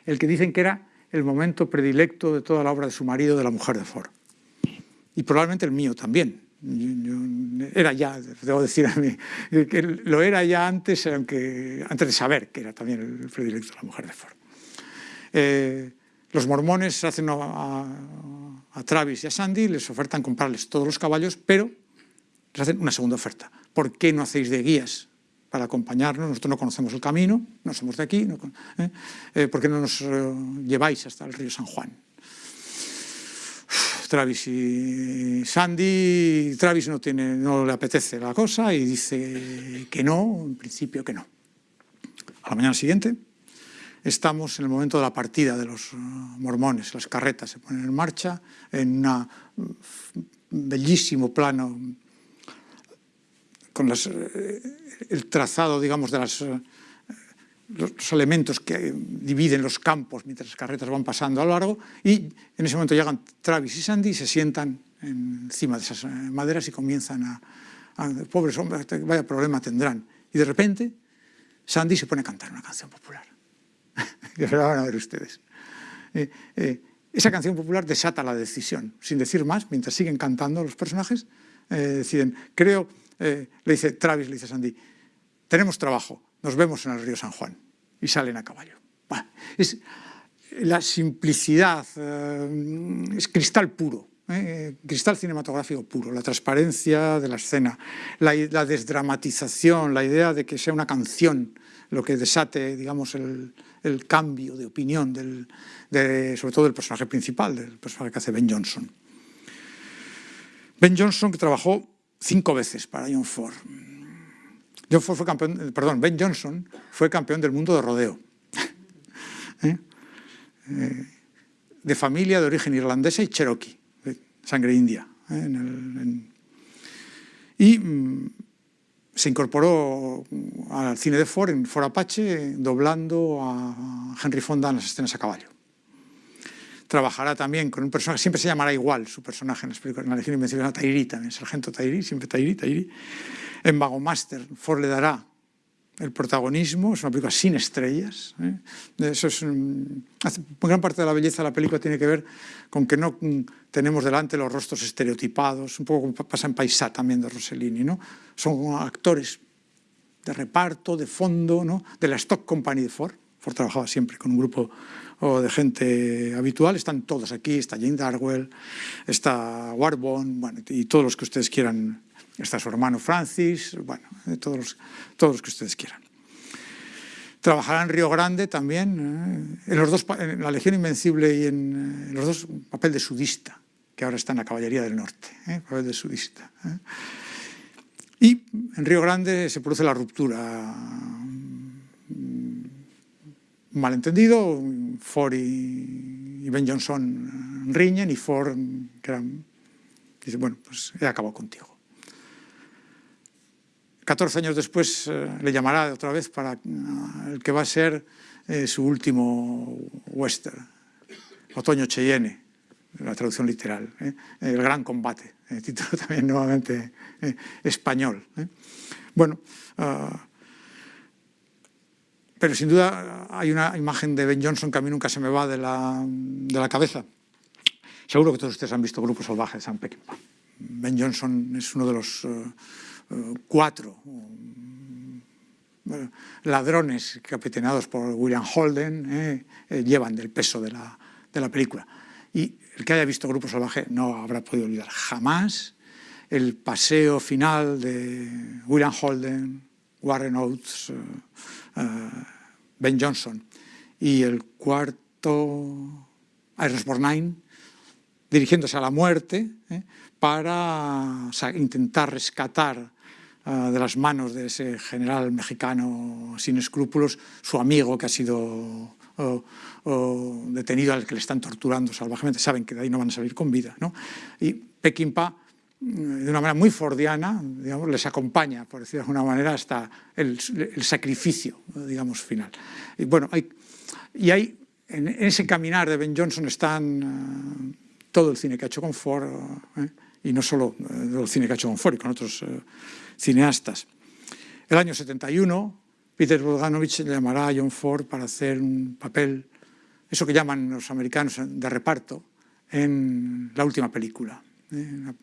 el que dicen que era el momento predilecto de toda la obra de su marido, de la mujer de Ford. Y probablemente el mío también, era ya, debo decir a mí, que lo era ya antes, aunque, antes de saber que era también el predilecto de la mujer de Ford. Eh, los mormones hacen a, Travis y a Sandy, les ofertan comprarles todos los caballos, pero les hacen una segunda oferta. ¿Por qué no hacéis de guías para acompañarnos? Nosotros no conocemos el camino, no somos de aquí, ¿eh? Eh, ¿por qué no nos lleváis hasta el río San Juan? Travis y Sandy, Travis no, tiene, no le apetece la cosa y dice que no, en principio que no. A la mañana siguiente estamos en el momento de la partida de los uh, mormones, las carretas se ponen en marcha en un bellísimo plano con eh, el trazado, digamos, de las uh, los elementos que dividen los campos mientras las carretas van pasando a lo largo y en ese momento llegan Travis y Sandy y se sientan encima de esas eh, maderas y comienzan a, pobres hombres, vaya problema tendrán. Y de repente Sandy se pone a cantar una canción popular. y ahora van a ver ustedes. Eh, eh, esa canción popular desata la decisión, sin decir más, mientras siguen cantando los personajes, deciden, creo, le dice Travis, le dice a Sandy, tenemos trabajo, nos vemos en el río San Juan y salen a caballo. es la simplicidad, eh, es cristal puro, eh, cristal cinematográfico puro, la transparencia de la escena, la, desdramatización, la idea de que sea una canción lo que desate, digamos, el, cambio de opinión, del, sobre todo del personaje principal, del personaje que hace Ben Johnson. Ben Johnson que trabajó cinco veces para John Ford, Campeón, perdón, Ben Johnson fue campeón del mundo de rodeo. ¿Eh? Eh, de familia de origen irlandesa y cherokee, sangre india. ¿eh? y mm, se incorporó al cine de Ford, en Ford Apache, doblando a Henry Fonda en las escenas a caballo. Trabajará también con un personaje, siempre se llamará igual su personaje en las películas, en la Legión Invencible, Tairi también, Sargento Tairi, siempre Tairi, Tairi en Master, Ford le dará el protagonismo, es una película sin estrellas. ¿eh? Eso es, gran parte de la belleza de la película tiene que ver con que no tenemos delante los rostros estereotipados, un poco como pasa en Paisá también de Rossellini. ¿no? Son actores de reparto, de fondo, ¿no? de la Stock Company de Ford. Ford trabajaba siempre con un grupo de gente habitual, están todos aquí, está Jane Darwell, está Warbone, bueno, y todos los que ustedes quieran está su hermano Francis, bueno, todos los, todos los que ustedes quieran. Trabajará en Río Grande también, eh, en, los dos, en la Legión Invencible y en, los dos papel de sudista, que ahora está en la Caballería del Norte, ¿eh? papel de sudista. ¿eh? Y en Río Grande se produce la ruptura. Malentendido, Ford y, Ben Johnson riñen y Ford dice, bueno, pues he acabado contigo. 14 años después eh, le llamará otra vez para eh, el que va a ser eh, su último western, Otoño Cheyenne, la traducción literal, el gran combate título también nuevamente español. Bueno, ah, pero sin duda hay una imagen de Ben Johnson que a mí nunca se me va de la, de la cabeza. Seguro que todos ustedes han visto Grupo Salvaje de San Peckinpah. Ben Johnson es uno de los uh, cuatro uh, ladrones capitaneados por William Holden, eh, eh, llevan del peso de la, de la película. Y el que haya visto Grupo Salvaje no habrá podido olvidar jamás el paseo final de William Holden, Warren Oates, uh, Ben Johnson y el cuarto, Aerosmith Nine, dirigiéndose a la muerte eh, para intentar rescatar uh, de las manos de ese general mexicano sin escrúpulos su amigo que ha sido detenido al que le están torturando salvajemente, saben que de ahí no van a salir con vida. ¿no? Y de una manera muy fordiana, digamos, les acompaña, por decirlo de alguna manera, hasta el, sacrificio, digamos, final. Y bueno, hay, y hay, en, ese caminar de Ben Johnson están uh, todo el cine que ha hecho con Ford, uh, y no solo uh, el cine que ha hecho con Ford, y con otros cineastas. El año 71, Peter Bogdanovich llamará a John Ford para hacer un papel, eso que llaman los americanos de reparto, en la última película. ¿eh?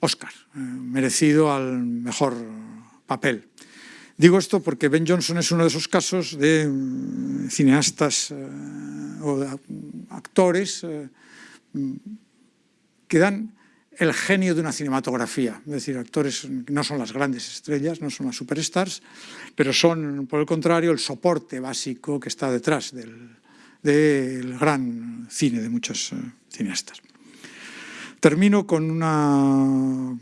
Oscar, eh, merecido al mejor papel. Digo esto porque Ben Johnson es uno de esos casos de mm, cineastas eh, o de actores eh, que dan el genio de una cinematografía, es decir, actores que no son las grandes estrellas, no son las superstars, pero son, por el contrario, el soporte básico que está detrás del, del gran cine de muchos cineastas. Termino con una,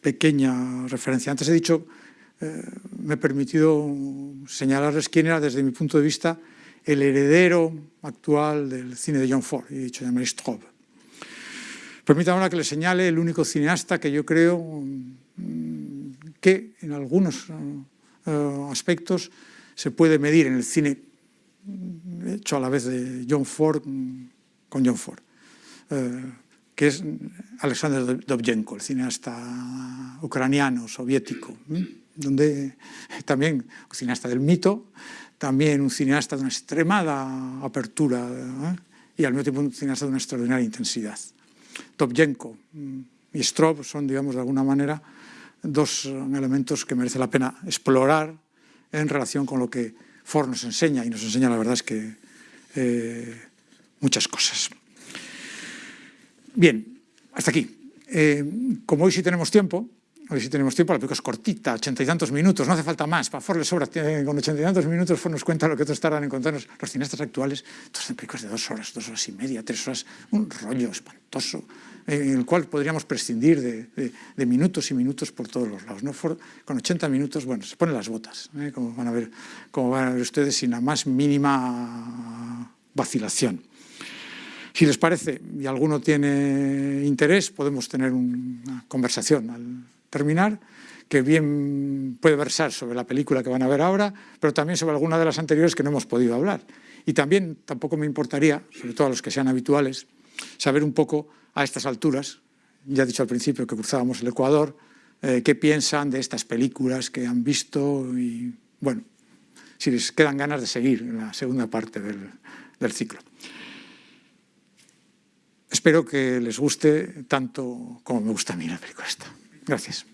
pequeña referencia. Antes he dicho, eh, me he permitido señalarles quién era desde mi punto de vista el heredero actual del cine de John Ford, he dicho Jean-Marie Straub. Permítanme ahora que le señale el único cineasta que yo creo mm, que en algunos uh, aspectos se puede medir en el cine hecho a la vez de John Ford con John Ford, eh, que es Alexander Dovzhenko, el cineasta ucraniano, soviético, donde también un cineasta del mito, también un cineasta de una extremada apertura ¿eh? y al mismo tiempo un cineasta de una extraordinaria intensidad. Dovzhenko y Strob son, digamos, de alguna manera, dos elementos que merece la pena explorar en relación con lo que Ford nos enseña, y nos enseña, la verdad es que eh, muchas cosas. Bien, hasta aquí. Eh, como hoy sí tenemos tiempo, hoy sí tenemos tiempo, la película es cortita, ochenta y tantos minutos, no hace falta más, para Ford le sobra, con ochenta y tantos minutos Ford nos cuenta lo que otros tardan en contarnos. Los cineastas actuales, todas son películas de dos horas, dos horas y media, tres horas, un rollo espantoso, en el cual podríamos prescindir de, minutos y minutos por todos los lados. ¿no? Con 80 minutos, bueno, se ponen las botas, ¿eh? como, van a ver, como van a ver ustedes, sin la más mínima vacilación. Si les parece y alguno tiene interés, podemos tener una conversación al terminar, que bien puede versar sobre la película que van a ver ahora, pero también sobre alguna de las anteriores que no hemos podido hablar. Y también tampoco me importaría, sobre todo a los que sean habituales, saber un poco a estas alturas, ya he dicho al principio que cruzábamos el Ecuador, eh, qué piensan de estas películas que han visto y, bueno, si les quedan ganas de seguir en la segunda parte del, del ciclo. Espero que les guste tanto como me gusta a mí la película esta. Gracias.